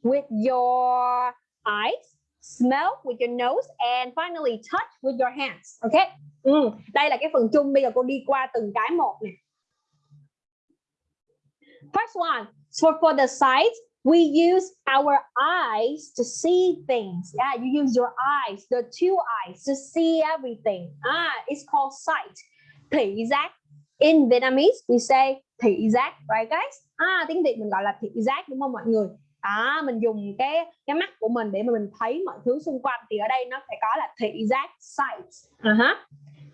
with your eyes, smell with your nose, and finally touch with your hands. Okay. Ừ. Đây là cái phần chung. Bây giờ cô đi qua từng cái một nè. First one, so for the sight, we use our eyes to see things. Yeah you use your eyes the two eyes to see everything. Ah it's called sight. Thị giác. In Vietnamese we say thị giác right guys? Ah tiếng Việt mình gọi là thị giác đúng không mọi người? À mình dùng cái cái mắt của mình để mà mình thấy mọi thứ xung quanh thì ở đây nó phải có là thị giác sight. Uh -huh.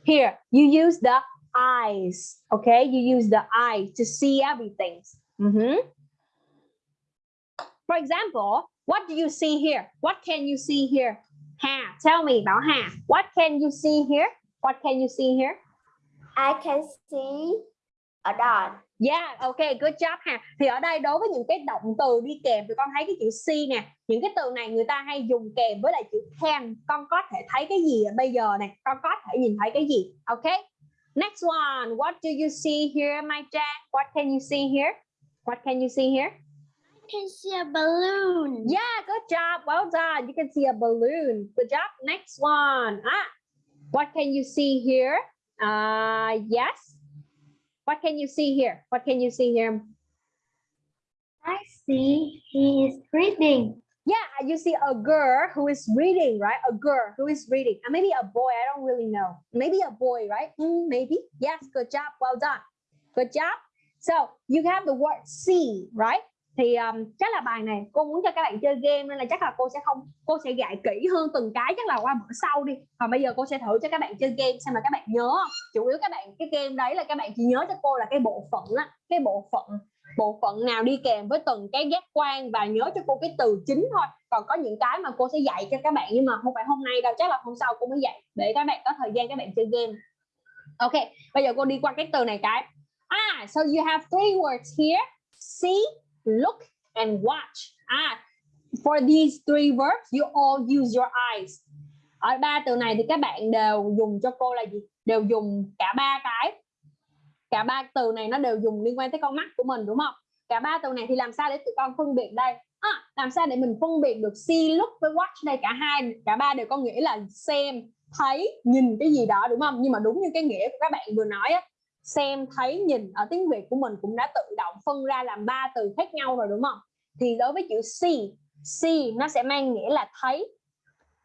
here you use the eyes okay? You use the eyes to see everything uh -huh. For example, what do you see here? What can you see here? Hà, tell me, Bảo Hà. What can you see here? What can you see here? I can see a dog. Yeah, okay, good job Hà. Thì ở đây đối với những cái động từ đi kèm thì con thấy cái chữ see nè. Những cái từ này người ta hay dùng kèm với lại chữ can. Con có thể thấy cái gì bây giờ này? Con có thể nhìn thấy cái gì? Okay. Next one, what do you see here, my Jack? What can you see here? What can you see here? I can see a balloon. Yeah, good job. Well done. You can see a balloon. Good job. Next one. Ah, what can you see here? Uh, yes. What can you see here? What can you see here? I see he is reading. Yeah, you see a girl who is reading, right? A girl who is reading. And maybe a boy, I don't really know. Maybe a boy, right? Mm, maybe. Yes, good job. Well done. Good job. So you have the word see, right? thì um, chắc là bài này cô muốn cho các bạn chơi game nên là chắc là cô sẽ không cô sẽ dạy kỹ hơn từng cái chắc là qua bữa sau đi. Còn bây giờ cô sẽ thử cho các bạn chơi game xem mà các bạn nhớ chủ yếu các bạn cái game đấy là các bạn chỉ nhớ cho cô là cái bộ phận á cái bộ phận bộ phận nào đi kèm với từng cái giác quan và nhớ cho cô cái từ chính thôi. Còn có những cái mà cô sẽ dạy cho các bạn nhưng mà không phải hôm nay đâu chắc là hôm sau cô mới dạy để các bạn có thời gian các bạn chơi game. Ok bây giờ cô đi qua cái từ này cái ah so you have three words here. See look and watch. Ah for these three verbs you all use your eyes. Ở ba từ này thì các bạn đều dùng cho cô là gì? Đều dùng cả ba cái. Cả ba từ này nó đều dùng liên quan tới con mắt của mình đúng không? Cả ba từ này thì làm sao để tụi con phân biệt đây? À, làm sao để mình phân biệt được see look với watch đây? Cả hai cả ba đều có nghĩa là xem thấy nhìn cái gì đó đúng không? Nhưng mà đúng như cái nghĩa của các bạn vừa nói á xem, thấy, nhìn ở tiếng Việt của mình cũng đã tự động phân ra làm ba từ khác nhau rồi, đúng không? Thì đối với chữ see see nó sẽ mang nghĩa là thấy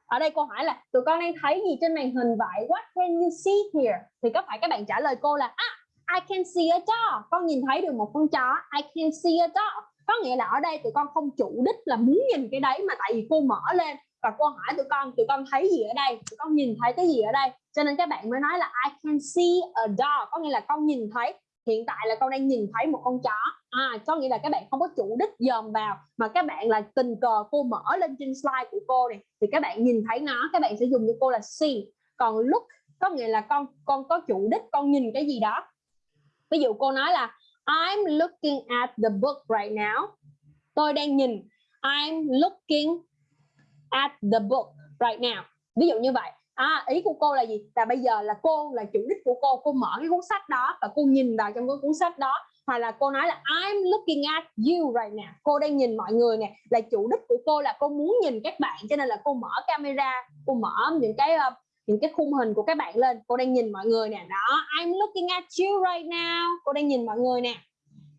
ở đây cô hỏi là, tụi con đang thấy gì trên màn hình vậy? What can you see here? Thì có phải các bạn trả lời cô là ah I can see a dog con nhìn thấy được một con chó, I can see a dog có nghĩa là ở đây tụi con không chủ đích là muốn nhìn cái đấy mà tại vì cô mở lên và cô hỏi tụi con tụi con thấy gì ở đây? Tụi con nhìn thấy cái gì ở đây? Cho nên các bạn mới nói là, I can see a dog có nghĩa là con nhìn thấy. Hiện tại là con đang nhìn thấy một con chó. À có nghĩa là các bạn không có chủ đích dòm vào, mà các bạn là tình cờ cô mở lên trên slide của cô này, thì các bạn nhìn thấy nó, các bạn sẽ dùng cho cô là see. Còn look, có nghĩa là con con có chủ đích, con nhìn cái gì đó. Ví dụ cô nói là, I'm looking at the book right now. Tôi đang nhìn. I'm looking at the book right now. Ví dụ như vậy. À, ý của cô là gì? Là bây giờ là cô là chủ đích của cô. Cô mở cái cuốn sách đó và cô nhìn vào trong cái cuốn sách đó. Hoặc là cô nói là I'm looking at you right now. Cô đang nhìn mọi người nè. Là chủ đích của cô là cô muốn nhìn các bạn. Cho nên là cô mở camera cô mở những cái uh, những cái khung hình của các bạn lên. Cô đang nhìn mọi người nè. Đó I'm looking at you right now. Cô đang nhìn mọi người nè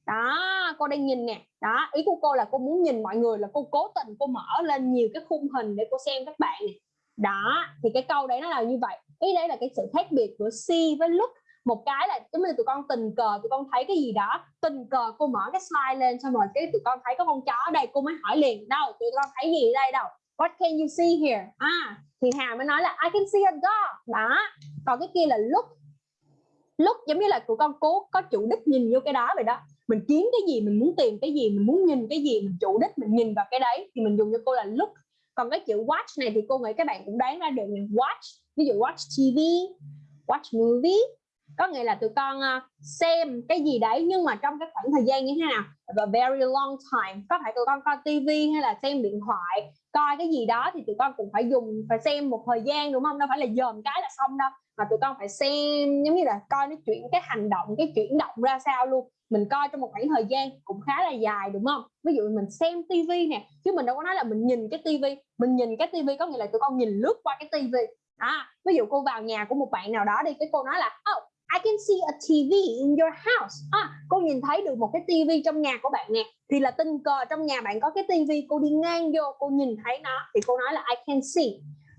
đó, cô đang nhìn nè. Đó, ý của cô là cô muốn nhìn mọi người, là cô cố tình cô mở lên nhiều cái khung hình để cô xem các bạn nè. Đó, thì cái câu đấy nó là như vậy. Ý đấy là cái sự khác biệt của see với look. Một cái là giống như tụi con tình cờ, tụi con thấy cái gì đó. Tình cờ, cô mở cái slide lên xong rồi cái tụi con thấy có con chó ở đây, cô mới hỏi liền. Đâu, tụi con thấy gì ở đây đâu? What can you see here? À thì Hà mới nói là, I can see a dog. Đó, còn cái kia là look. Look giống như là tụi con cố, có chủ đích nhìn vô cái đó vậy đó mình kiếm cái gì, mình muốn tìm cái gì, mình muốn nhìn cái gì, mình chủ đích mình nhìn vào cái đấy thì mình dùng cho cô là look. Còn cái chữ watch này thì cô nghĩ các bạn cũng đoán ra được là watch, ví dụ watch TV watch movie. Có nghĩa là tụi con ờ, xem cái gì đấy nhưng mà trong cái khoảng thời gian như thế nào? Và very long time. Có phải tụi con coi TV hay là xem điện thoại, coi cái gì đó thì tụi con cũng phải dùng, phải xem một thời gian, đúng không? Đâu phải là dòm cái là xong đâu. Mà tụi con phải xem, giống như là coi nó chuyển cái hành động, cái chuyển động ra sao luôn mình coi trong một khoảng thời gian cũng khá là dài đúng không? Ví dụ mình xem tivi nè chứ mình đâu có nói là mình nhìn cái tivi mình nhìn cái tivi có nghĩa là tụi con nhìn lướt qua cái tivi à, ví dụ cô vào nhà của một bạn nào đó đi cái cô nói là oh I can see a TV in your house. À, cô nhìn thấy được một cái tivi trong nhà của bạn nè thì là tình cờ trong nhà bạn có cái tivi cô đi ngang vô cô nhìn thấy nó thì cô nói là I can see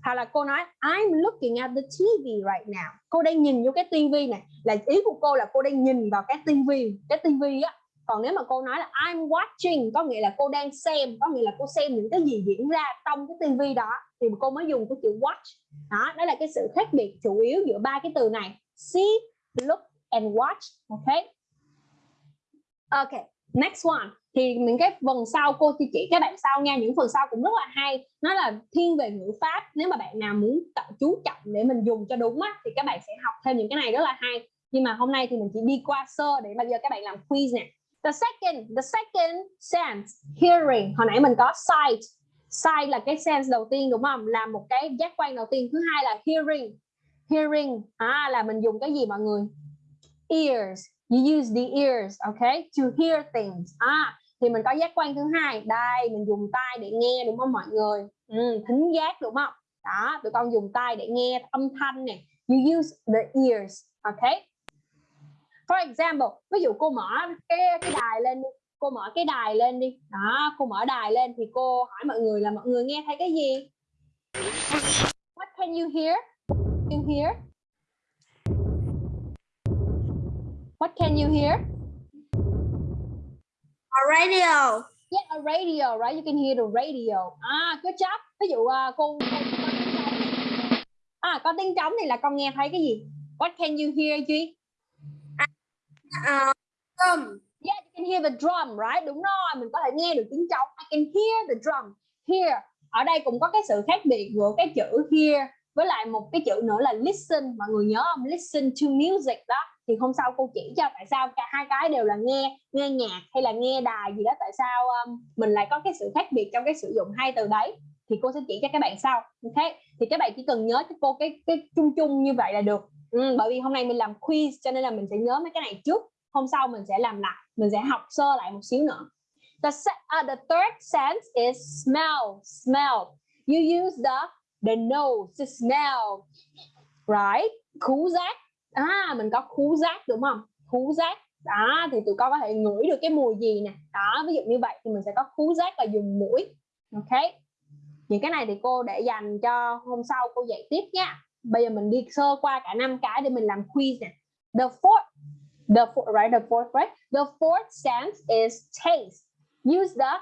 hoặc là cô nói I'm looking at the TV right now. Cô đang nhìn vô cái TV này. Là ý của cô là cô đang nhìn vào cái TV cái TV á. Còn nếu mà cô nói là I'm watching có nghĩa là cô đang xem có nghĩa là cô xem những cái gì diễn ra trong cái TV đó thì cô mới dùng cái chữ watch. Đó đó là cái sự khác biệt chủ yếu giữa ba cái từ này. See look and watch. Ok, ok next one. Thì những cái phần sau cô chỉ chỉ các bạn sau nha, những phần sau cũng rất là hay. Nó là thiên về ngữ pháp. Nếu mà bạn nào muốn tập chú trọng để mình dùng cho đúng á, thì các bạn sẽ học thêm những cái này rất là hay. Nhưng mà hôm nay thì mình chỉ đi qua sơ để bây giờ các bạn làm quiz nè. The second the second sense hearing. Hồi nãy mình có sight. Sight là cái sense đầu tiên, đúng không? Là một cái giác quan đầu tiên. Thứ hai là hearing. Hearing à là mình dùng cái gì mọi người? Ears you use the ears okay? To hear things. À thì mình có giác quan thứ hai. Đây mình dùng tai để nghe đúng không mọi người? Ừ, thính giác đúng không? Đó tụi con dùng tai để nghe âm thanh này you use the ears okay? For example ví dụ cô mở cái cái đài lên đi. Cô mở cái đài lên đi. Đó cô mở đài lên thì cô hỏi mọi người là mọi người nghe thấy cái gì? What can you hear? You hear? What can you hear A radio. Yeah, a radio, right? You can hear the radio. À, good job. Ví dụ uh, cô, cô có tiếng trống. À, có tiếng trống thì là con nghe thấy cái gì? What can you hear, Duy? Uh, drum. Yeah, you can hear the drum, right? Đúng rồi, mình có thể nghe được tiếng trống. I can hear the drum. Here. Ở đây cũng có cái sự khác biệt giữa cái chữ hear với lại một cái chữ nữa là listen. Mọi người nhớ không? Listen to music đó. Thì hôm sau cô chỉ cho tại sao cả hai cái đều là nghe nghe nhạc hay là nghe đài gì đó. Tại sao um, mình lại có cái sự khác biệt trong cái sử dụng hai từ đấy? Thì cô sẽ chỉ cho các bạn sau. Ok? Thì các bạn chỉ cần nhớ cho cô cái cái chung chung như vậy là được. Ừ, bởi vì hôm nay mình làm quiz cho nên là mình sẽ nhớ mấy cái này trước. Hôm sau mình sẽ làm lại. Mình sẽ học sơ lại một xíu nữa. The, uh, the third sense is smell. Smell. You use the the nose the smell right? Khú giác à mình có khú giác đúng không? Khú giác đó à, thì tụi con có thể ngửi được cái mùi gì nè. Đó ví dụ như vậy thì mình sẽ có khú giác và dùng mũi. Ok? Những cái này thì cô để dành cho hôm sau cô dạy tiếp nha. Bây giờ mình đi sơ qua cả năm cái để mình làm quiz nè. The fourth the fourth, right? The fourth right? The fourth sense is taste. Use the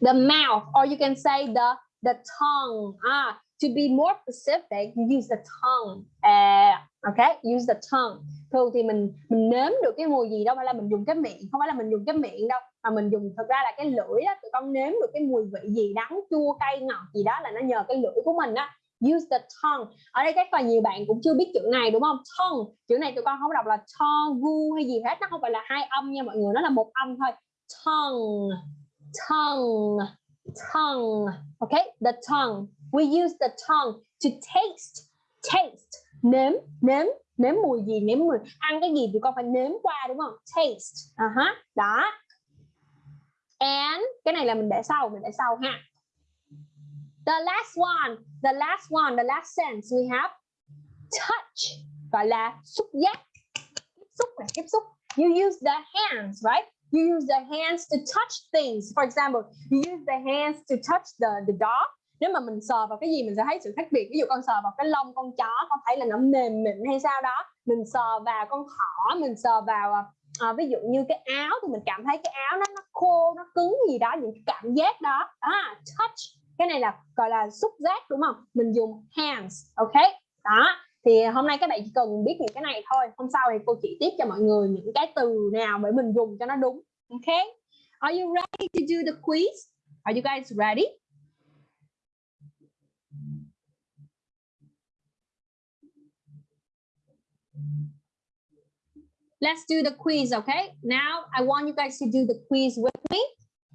the mouth or you can say the the tongue. Ah to be more specific use the tongue uh, okay? Use the tongue. Thường thì mình mình nếm được cái mùi gì đâu phải là mình dùng cái miệng không phải là mình dùng cái miệng đâu mà mình dùng thực ra là cái lưỡi đó tụi con nếm được cái mùi vị gì đắng chua cay ngọt gì đó là nó nhờ cái lưỡi của mình á. Use the tongue. Ở đây chắc là nhiều bạn cũng chưa biết chữ này đúng không? Tongue. Chữ này tụi con không đọc là tongue gu hay gì hết nó không phải là hai âm nha mọi người nó là một âm thôi. Tongue. Tongue. Tongue. Okay? The tongue we use the tongue to taste taste. Nếm nếm nếm mùi gì, nếm mùi. Ăn cái gì thì con phải nếm qua, đúng không? Taste. Uh -huh. đó. And cái này là mình để sau, mình để sau ha. The last one, the last one, the last sense we have. Touch. Gọi là xúc giác. Tiếp xúc là tiếp xúc. You use the hands, right? You use the hands to touch things. For example, you use the hands to touch the the dog nếu mà mình sờ vào cái gì mình sẽ thấy sự khác biệt. Ví dụ con sờ vào cái lông con chó con thấy là nó mềm mịn hay sao đó mình sờ vào con thỏ mình sờ vào à, à ví dụ như cái áo thì mình cảm thấy cái áo nó nó khô nó cứng gì đó những cảm giác đó. À, touch cái này là gọi là xúc giác đúng không? Mình dùng hands ok? Đó thì hôm nay các bạn chỉ cần biết những cái này thôi. Hôm sau thì cô chỉ tiếp cho mọi người những cái từ nào để mình dùng cho nó đúng ok? Are you ready to do the quiz? Are you guys ready? Let's do the quiz, okay? Now I want you guys to do the quiz with me.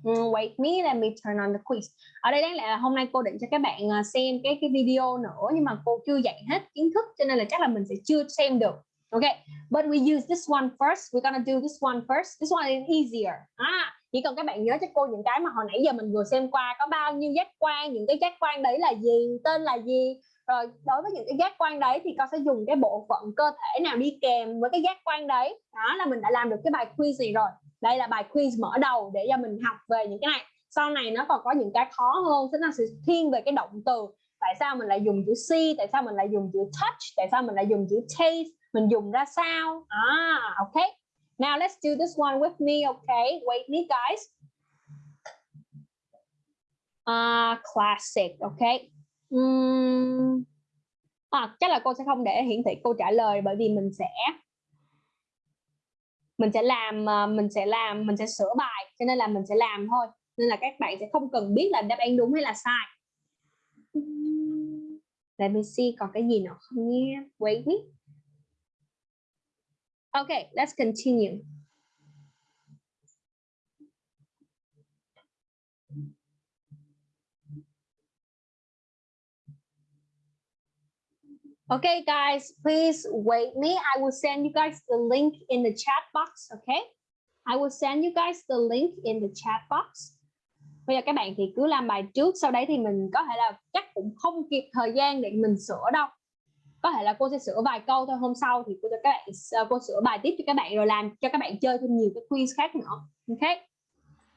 Mm, wait me, let me turn on the quiz. Ở đây đáng lẽ là hôm nay cô định cho các bạn à, xem cái cái video nữa nhưng mà cô chưa dạy hết kiến thức cho nên là chắc là mình sẽ chưa xem được. Okay, but we use this one first. We're gonna do this one first. This one is easier. À, chỉ cần các bạn nhớ cho cô những cái mà hồi nãy giờ mình vừa xem qua có bao nhiêu giác quan, những cái giác quan đấy là gì, tên là gì, rồi đối với những cái giác quan đấy thì con sẽ dùng cái bộ phận cơ thể nào đi kèm với cái giác quan đấy. Đó là mình đã làm được cái bài quiz này rồi. Đây là bài quiz mở đầu để cho mình học về những cái này. Sau này nó còn có những cái khó hơn sẽ là sẽ thiên về cái động từ. Tại sao mình lại dùng chữ see? Tại sao mình lại dùng chữ touch? Tại sao mình lại dùng chữ taste? Mình dùng ra sao? À ok. Now let's do this one with me okay wait me guys. Uh, classic okay uhm, à, chắc là cô sẽ không để hiển thị câu trả lời bởi vì mình sẽ mình sẽ làm à, mình sẽ làm mình sẽ sửa bài cho nên là mình sẽ làm thôi. Nên là các bạn sẽ không cần biết là đáp án đúng hay là sai. Let me see còn cái gì nữa không nhé? Wait. Me okay let's continue. Okay, guys, please wait me. I will send you guys the link in the chat box, okay? I will send you guys the link in the chat box. Bây giờ các bạn thì cứ làm bài trước, sau đấy thì mình có thể là chắc cũng không kịp thời gian để mình sửa đâu. Có thể là cô sẽ sửa vài câu thôi, hôm sau thì cô cho các bạn à, cô sửa bài tiếp cho các bạn rồi làm cho các bạn chơi thêm nhiều cái quiz khác nữa. Okay?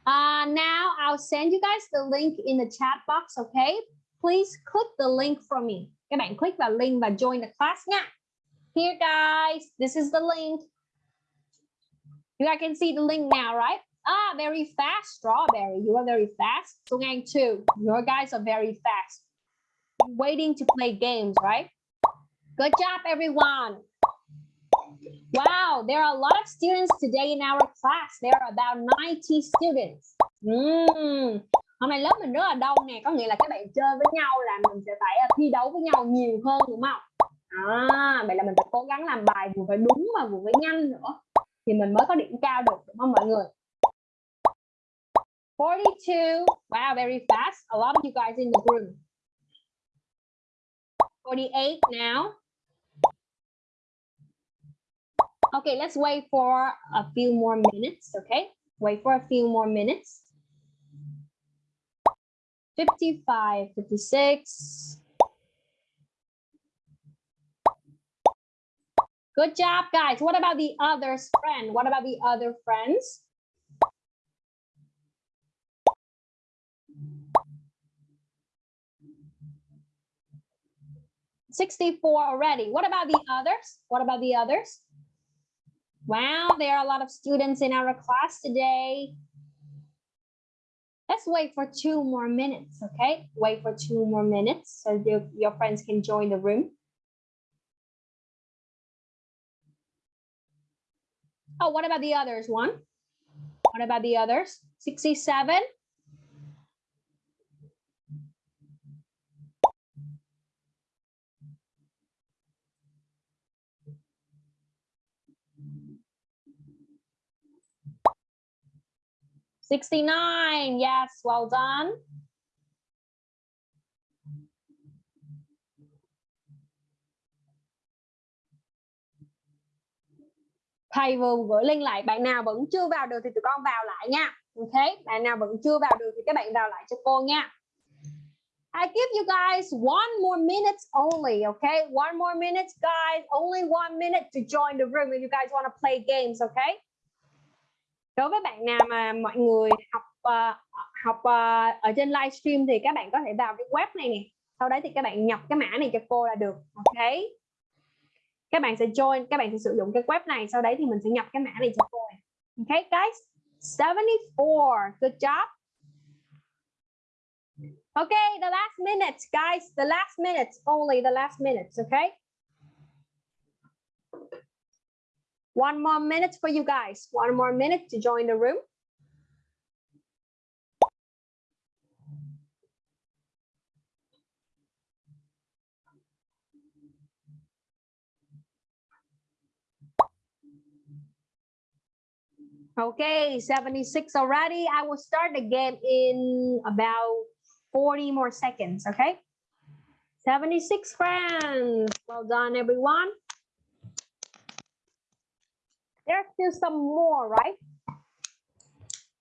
Uh, now I'll send you guys the link in the chat box, okay? Please click the link for me các bạn click vào link và join the class nha here guys this is the link. You guys can see the link now right? Ah very fast strawberry. You are very fast. Sung Ngang too your guys are very fast. Waiting to play games right? Good job everyone. Wow, there are a lot of students today in our class. There are about 90 students. Mm, hôm nay lớp mình rất là đông nè có nghĩa là các bạn chơi với nhau là mình sẽ phải à, thi đấu với nhau nhiều hơn đúng không? À, vậy là mình phải cố gắng làm bài vừa phải đúng và vừa phải nhanh nữa. Thì mình mới có điểm cao được đúng không mọi người? 42 wow very fast. A lot of you guys in the room 48 now. Okay let's wait for a few more minutes okay? Wait for a few more minutes. 55, 56. Good job, guys. What about the others friend? What about the other friends? 64 already. What about the others? What about the others? Wow, there are a lot of students in our class today. Let's wait for two more minutes, okay? Wait for two more minutes so your, your friends can join the room. Oh, what about the others? One. What about the others? 67. Sixty-nine. Yes, well done. thầy vừa gửi link lại bạn nào vẫn chưa vào được thì tụi con vào lại nha ok bạn nào vẫn chưa vào được thì các bạn vào lại cho cô nha I give you guys one more minute only, okay? One more minute, guys. Only one minute to join the room if you guys want to play games, okay? Đối với bạn nào mà mọi người học uh, học uh, ở trên livestream thì các bạn có thể vào cái web này nè. Sau đấy thì các bạn nhập cái mã này cho cô là được, OK? Các bạn sẽ join các bạn sẽ sử dụng cái web này sau đấy thì mình sẽ nhập cái mã này cho cô này. OK guys? 74 good job. Okay the last minute guys. The last minute only the last minute okay one more minute for you guys one more minute to join the room Okay, 76 already. I will start the game in about 40 more seconds, okay? 76 friends. Well done, everyone. There's still some more, right?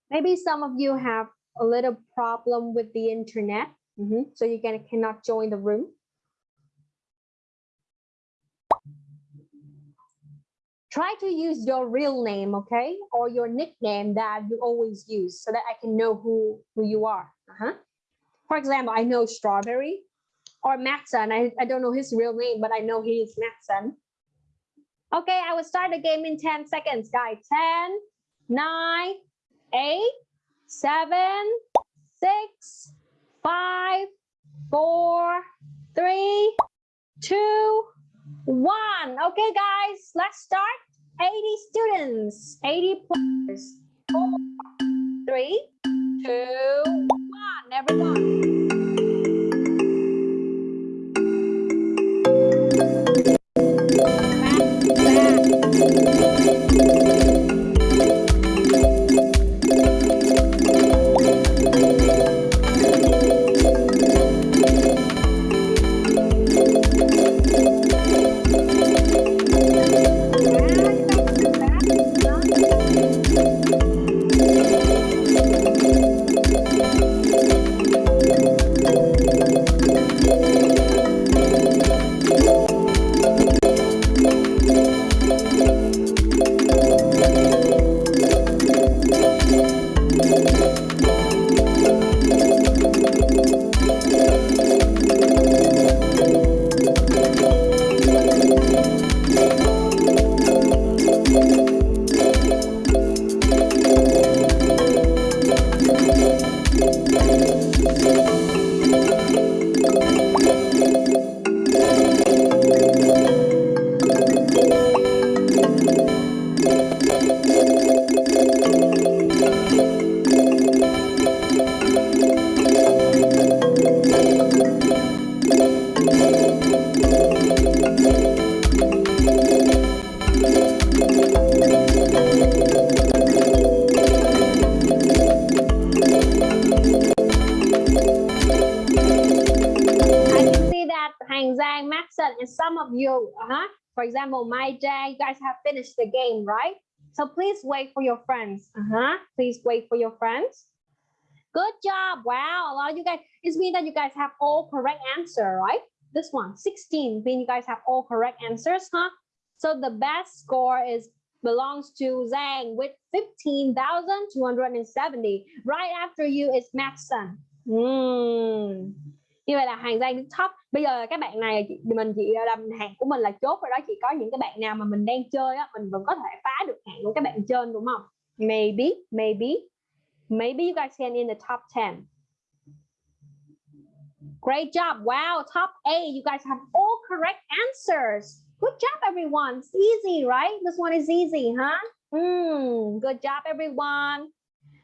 Maybe some of you have a little problem with the internet, mm -hmm. so you can, cannot join the room. try to use your real name, okay? Or your nickname that you always use so that I can know who, who you are. Uh -huh. For example, I know Strawberry or Matson. I, I don't know his real name, but I know he is Matson. Okay, I will start the game in 10 seconds, guys. 10, 9, 8, 7, 6, 5, 4, 3, 2, one. Okay, guys, let's start. 80 students, 80 players. Four, three, two, one. Everyone. For example, my day, you guys have finished the game, right? So please wait for your friends. Uh-huh. Please wait for your friends. Good job. Wow, a lot of you guys, it means that you guys have all correct answer, right? This one, 16, mean you guys have all correct answers, huh? So the best score is belongs to Zhang with 15,270. Right after you is Maxon. Mm. Như vậy là hàng giang top. Bây giờ các bạn này chị, mình chị làm hàng của mình là chốt rồi đó. Chỉ có những cái bạn nào mà mình đang chơi á mình vẫn có thể phá được hàng của các bạn trên đúng không? Maybe maybe maybe you guys can in the top 10 great job. Wow top 8 you guys have all correct answers. Good job everyone. It's easy right? This one is easy huh? Mm, good job everyone.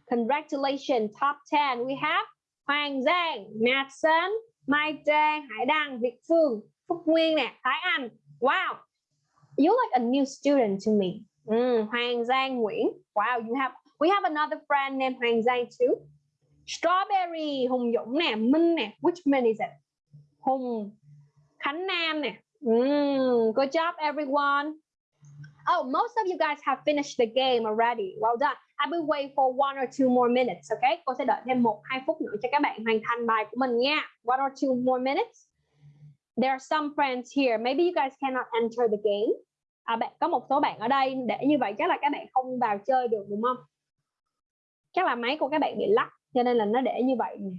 Congratulations top 10 we have Hoàng Giang, Madsen, Mai Trang, Hải Đăng, Việt Phương, Phúc Nguyên nè, Thái Anh. Wow. You like a new student to me. Mm, Hoàng Giang Nguyễn. Wow, you have we have another friend named Hoàng Giang too. Strawberry, Hùng Dũng nè, Minh nè. Which Minh is it? Hùng Khánh Nam nè. Mm, good job everyone. Oh, most of you guys have finished the game already. Well done. I will wait for one or two more minutes. Okay, cô sẽ đợi thêm một hai phút nữa cho các bạn hoàn thành bài của mình nha. One or two more minutes. There are some friends here. Maybe you guys cannot enter the game. À, bạn có một số bạn ở đây để như vậy chắc là các bạn không vào chơi được đúng không? Chắc là máy của các bạn bị lắc cho nên là nó để như vậy nè.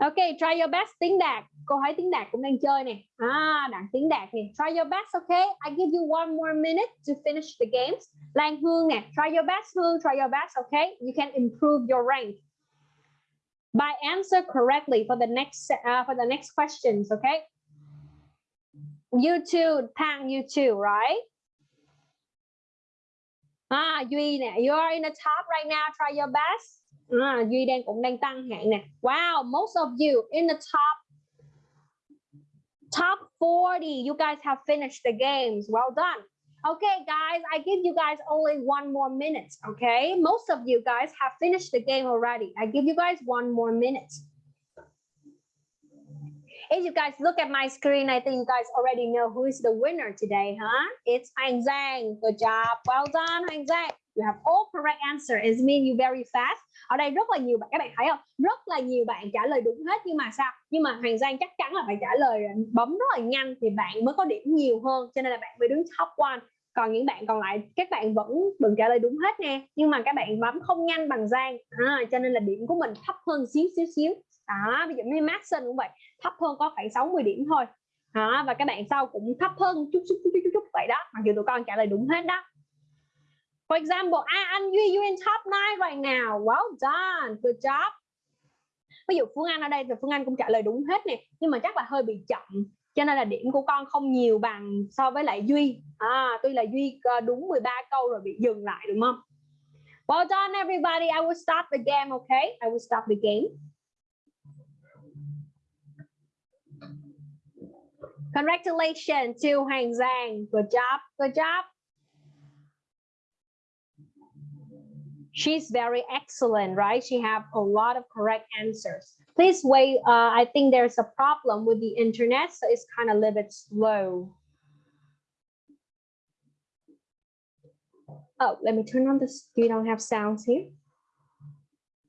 Ok, try your best tiếng Đạt. Cô hỏi tiếng Đạt cũng đang chơi nè. À, Đạt tiếng Đạt nè. Try your best, OK. I give you one more minute to finish the games. Lan Hương nè. Try your best, Hương. Try your best, OK. You can improve your rank. By answer correctly for the next uh, for the next questions, okay? You too, Tang, you too, right? Ah, Duy nè. You are in the top right now. Try your best. À, duy đang cũng đang tăng hạng nè wow most of you in the top top 40 you guys have finished the games well done okay guys i give you guys only one more minute okay most of you guys have finished the game already i give you guys one more minute If you guys look at my screen, I think you guys already know who is the winner today, huh? It's Hoàng Zhang. Good job. Well done, Hoàng Zhang. You have all correct answer. It means you very fast. Ở đây rất là nhiều bạn các bạn thấy không? Rất là nhiều bạn trả lời đúng hết nhưng mà sao? Nhưng mà Hoàng Giang chắc chắn là phải trả lời à, bấm rất là nhanh thì bạn mới có điểm nhiều hơn. Cho nên là bạn mới đứng top one. Còn những bạn còn lại các bạn vẫn đừng trả lời đúng hết nè. Nhưng mà các bạn bấm không nhanh bằng Giang. À, cho nên là điểm của mình thấp hơn xíu xíu xíu. Đó, ví dụ như Maxson cũng vậy, thấp hơn có khoảng 60 điểm thôi. Đó, và các bạn sau cũng thấp hơn chút chút chút chút, chút vậy đó. Mặc dù tụi con trả lời đúng hết đó. For example, I Anh Duy, you in top 9 right now. Well done. Good job. Ví dụ Phương Anh ở đây thì Phương Anh cũng trả lời đúng hết nè. Nhưng mà chắc là hơi bị chậm. Cho nên là điểm của con không nhiều bằng so với lại Duy. À, tuy là Duy ờ, đúng 13 câu rồi bị dừng lại đúng không? Well done everybody. I will start the game, okay? I will start the game. Congratulations to Hoàng Giang. Good job. Good job. She's very excellent, right? She have a lot of correct answers. Please wait. Uh, I think there's a problem with the internet, so it's kind of a little bit slow. Oh, let me turn on this. You don't have sounds here.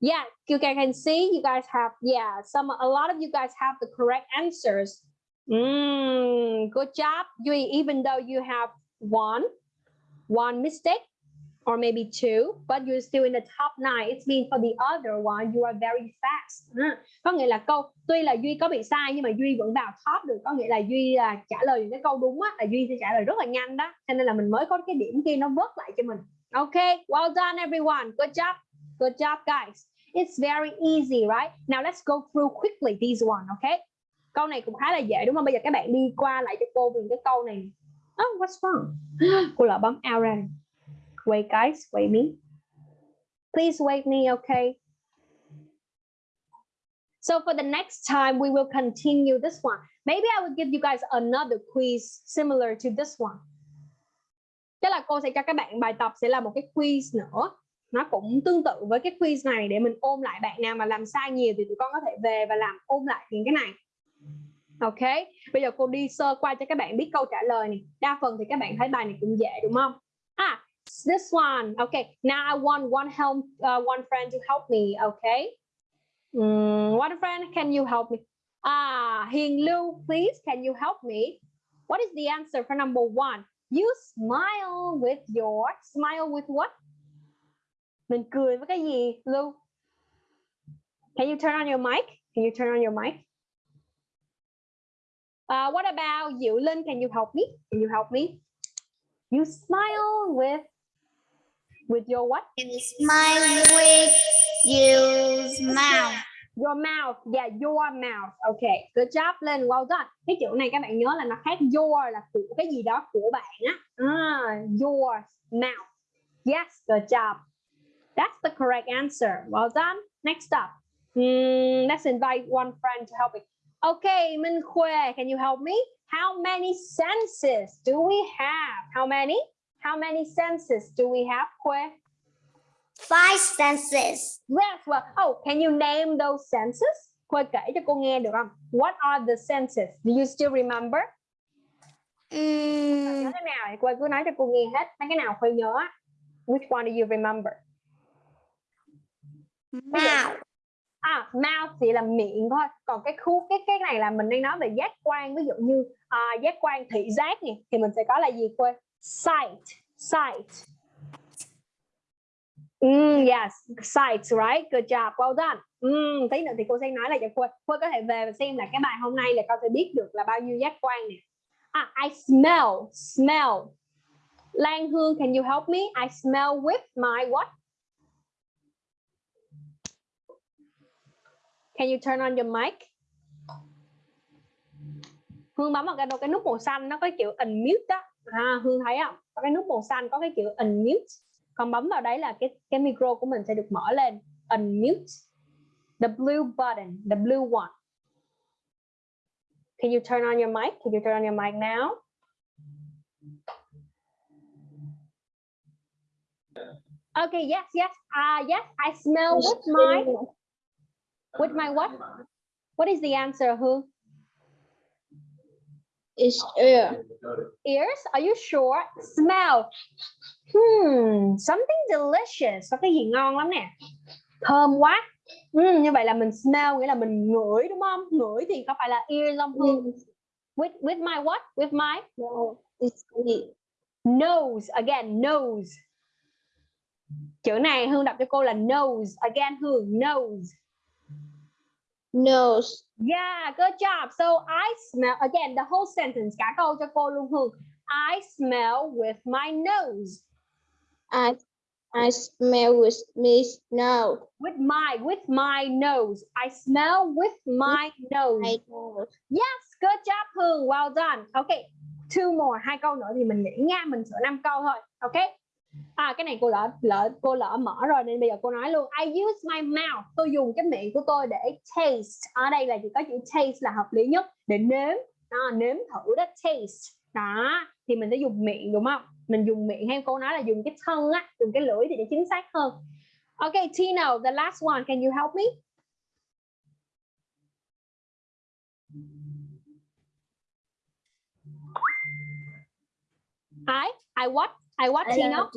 Yeah, you guys can see you guys have, yeah, some, a lot of you guys have the correct answers. Mm, good job. You, even though you have one, one mistake, or maybe two, but you're still in the top nine. It's mean for the other one, you are very fast. Uh, có nghĩa là câu tuy là Duy có bị sai nhưng mà Duy vẫn vào top được. Có nghĩa là Duy là trả lời những cái câu đúng á, là Duy sẽ trả lời rất là nhanh đó. Cho nên là mình mới có cái điểm kia nó vớt lại cho mình. Okay, well done everyone. Good job. Good job guys. It's very easy, right? Now let's go through quickly these one, okay? Câu này cũng khá là dễ đúng không? Bây giờ các bạn đi qua lại cho cô về cái câu này. Oh, what's wrong? Cô lỡ bấm out ra. Wait, guys, wait me. Please wait me, okay? So for the next time, we will continue this one. Maybe I will give you guys another quiz similar to this one. Tức là cô sẽ cho các bạn bài tập sẽ là một cái quiz nữa. Nó cũng tương tự với cái quiz này để mình ôm lại bạn nào mà làm sai nhiều thì tụi con có thể về và làm ôm lại những cái này. Ok, bây giờ cô đi sơ qua cho các bạn biết câu trả lời này. Đa phần thì các bạn thấy bài này cũng dễ đúng không? À, this one. Okay, now I want one help, uh, one friend to help me. Okay, mm, one friend, can you help me? Ah, Hing Lu, please, can you help me? What is the answer for number one? You smile with your smile with what? Mình cười với cái gì, Lu? Can you turn on your mic? Can you turn on your mic? Uh, what about you, Linh? Can you help me? Can you help me? You smile with with your what? You smile with your mouth. Your mouth. Yeah, your mouth. Okay. Good job Linh. Well done. Cái chữ này các bạn nhớ là nó khác your là của cái gì đó của bạn á. Ah, your mouth. Yes, good job. That's the correct answer. Well done. Next up. Hmm, let's invite one friend to help me. Okay, Minh Khuê, can you help me? How many senses do we have? How many? How many senses do we have, Khuê? Five senses. Yes, well, oh, can you name those senses? Khuê kể cho cô nghe được không? What are the senses? Do you still remember? Mm, Nhớ thế nào thì cứ nói cho cô nghe hết. Mấy cái nào Khuê nhớ? Which one do you remember? mouth. À, mouth thì là miệng thôi. Còn cái khu cái cái này là mình đang nói về giác quan. Ví dụ như à, giác quan thị giác này thì mình sẽ có là gì Khuê? Sight, sight. Mm, yes, sight, right? Good job, well done. Mm, tí nữa thì cô sẽ nói là cho Khuê. Khuê có thể về và xem là cái bài hôm nay là con sẽ biết được là bao nhiêu giác quan nè. À, I smell, smell. Lan Hương, can you help me? I smell with my what? Can you turn on your mic? Hương bấm vào cái cái nút màu xanh nó có kiểu unmute đó. À, Hương thấy không? Có cái nút màu xanh có cái chữ unmute. Còn bấm vào đấy là cái cái micro của mình sẽ được mở lên. Unmute. The blue button, the blue one. Can you turn on your mic? Can you turn on your mic now? Okay, yes, yes. Uh, yes, I smell with my with my what? What is the answer, Hương? It's air. Ears? Are you sure? Smell. Hmm, something delicious. Có cái gì ngon lắm nè. Thơm quá. Hmm, như vậy là mình smell nghĩa là mình ngửi đúng không? Ngửi thì có phải là ear không Hương? With with my what? With my No, nose. Again, nose. Chữ này Hương đọc cho cô là nose. Again, Hương, nose. Nose. Yeah, good job. So I smell again the whole sentence cả câu cho cô luôn Hương. I smell with my nose. I I smell with me snow. With my with my nose. I smell with my nose. I nose. Yes, good job Hương. Well done. Okay. Two more, hai câu nữa thì mình nghĩ nha, mình sửa năm câu thôi. Okay. À cái này cô lỡ lỡ cô lỡ mở rồi nên bây giờ cô nói luôn. I use my mouth. Tôi dùng cái miệng của tôi để taste. Ở đây là chỉ có chữ taste là hợp lý nhất để nếm. Đó, nếm thử đó taste. Đó, thì mình sẽ dùng miệng đúng không? Mình dùng miệng hay cô nói là dùng cái thân á, dùng cái lưỡi thì để chính xác hơn. Okay, Tino, the last one, can you help me? I, I what? I what, Tino?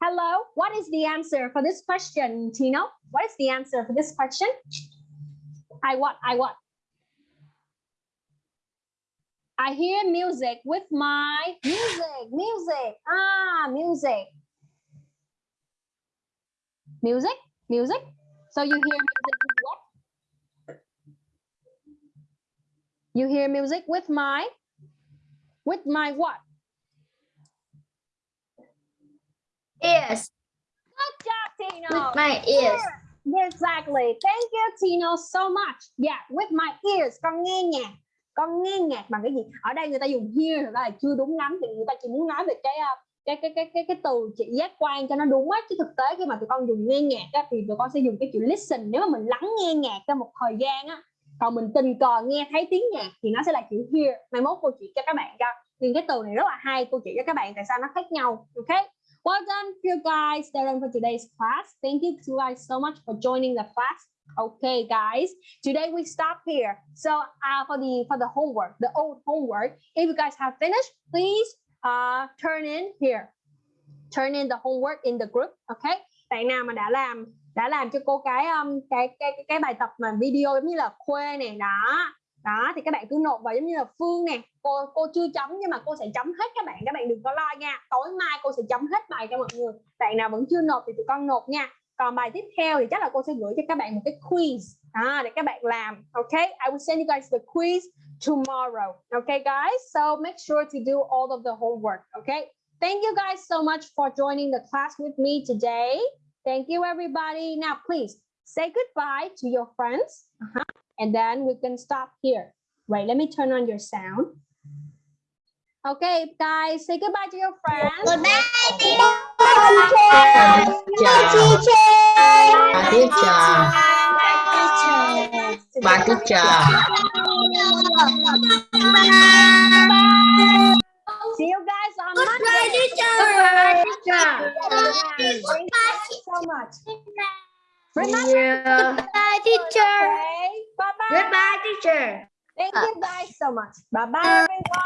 Hello, what is the answer for this question, Tino? What is the answer for this question? I what? I what? I hear music with my music, music. Ah, music. Music, music. So you hear music with what? You hear music with my, with my what? Ears. Good job, Tino. With my ears. Exactly. Thank you, Tino, so much. Yeah, with my ears. Con nghe nhạc. Con nghe nhạc bằng cái gì? Ở đây người ta dùng hear ra là chưa đúng lắm. Thì người ta chỉ muốn nói về cái uh, cái cái cái cái cái từ chỉ giác quan cho nó đúng á chứ thực tế khi mà tụi con dùng nghe nhạc á, thì tụi con sẽ dùng cái chữ listen nếu mà mình lắng nghe nhạc trong một thời gian á còn mình tình cờ nghe thấy tiếng nhạc thì nó sẽ là chữ hear mai mốt cô chỉ cho các bạn cho nhưng cái từ này rất là hay cô chỉ cho các bạn tại sao nó khác nhau ok Well done, you guys. That's done for today's class. Thank you to guys so much for joining the class. Okay, guys. Today we stop here. So uh, for the for the homework, the old homework, if you guys have finished, please uh, turn in here. Turn in the homework in the group. Okay. Bạn nào mà đã làm đã làm cho cô cái um, cái cái cái, cái bài tập mà video giống như là khuê này đó đó thì các bạn cứ nộp vào giống như là phương nè. Cô cô chưa chấm nhưng mà cô sẽ chấm hết các bạn. Các bạn đừng có lo nha. Tối mai cô sẽ chấm hết bài cho mọi người. Bạn nào vẫn chưa nộp thì tụi con nộp nha. Còn bài tiếp theo thì chắc là cô sẽ gửi cho các bạn một cái quiz. À, để các bạn làm. Ok? I will send you guys the quiz tomorrow. Okay guys? So make sure to do all of the homework. Okay thank you guys so much for joining the class with me today. Thank you everybody. Now please say goodbye to your friends. Uh-huh, and then we can stop here. Right, let me turn on your sound. Okay guys say goodbye to your friends. Goodbye, Bà teacher. Bà teacher. see you guys on Goodbye, Monday. teacher. Thank you so much remember Goodbye, teacher. okay bye bye Goodbye, teacher. thank you guys so much bye bye uh, everyone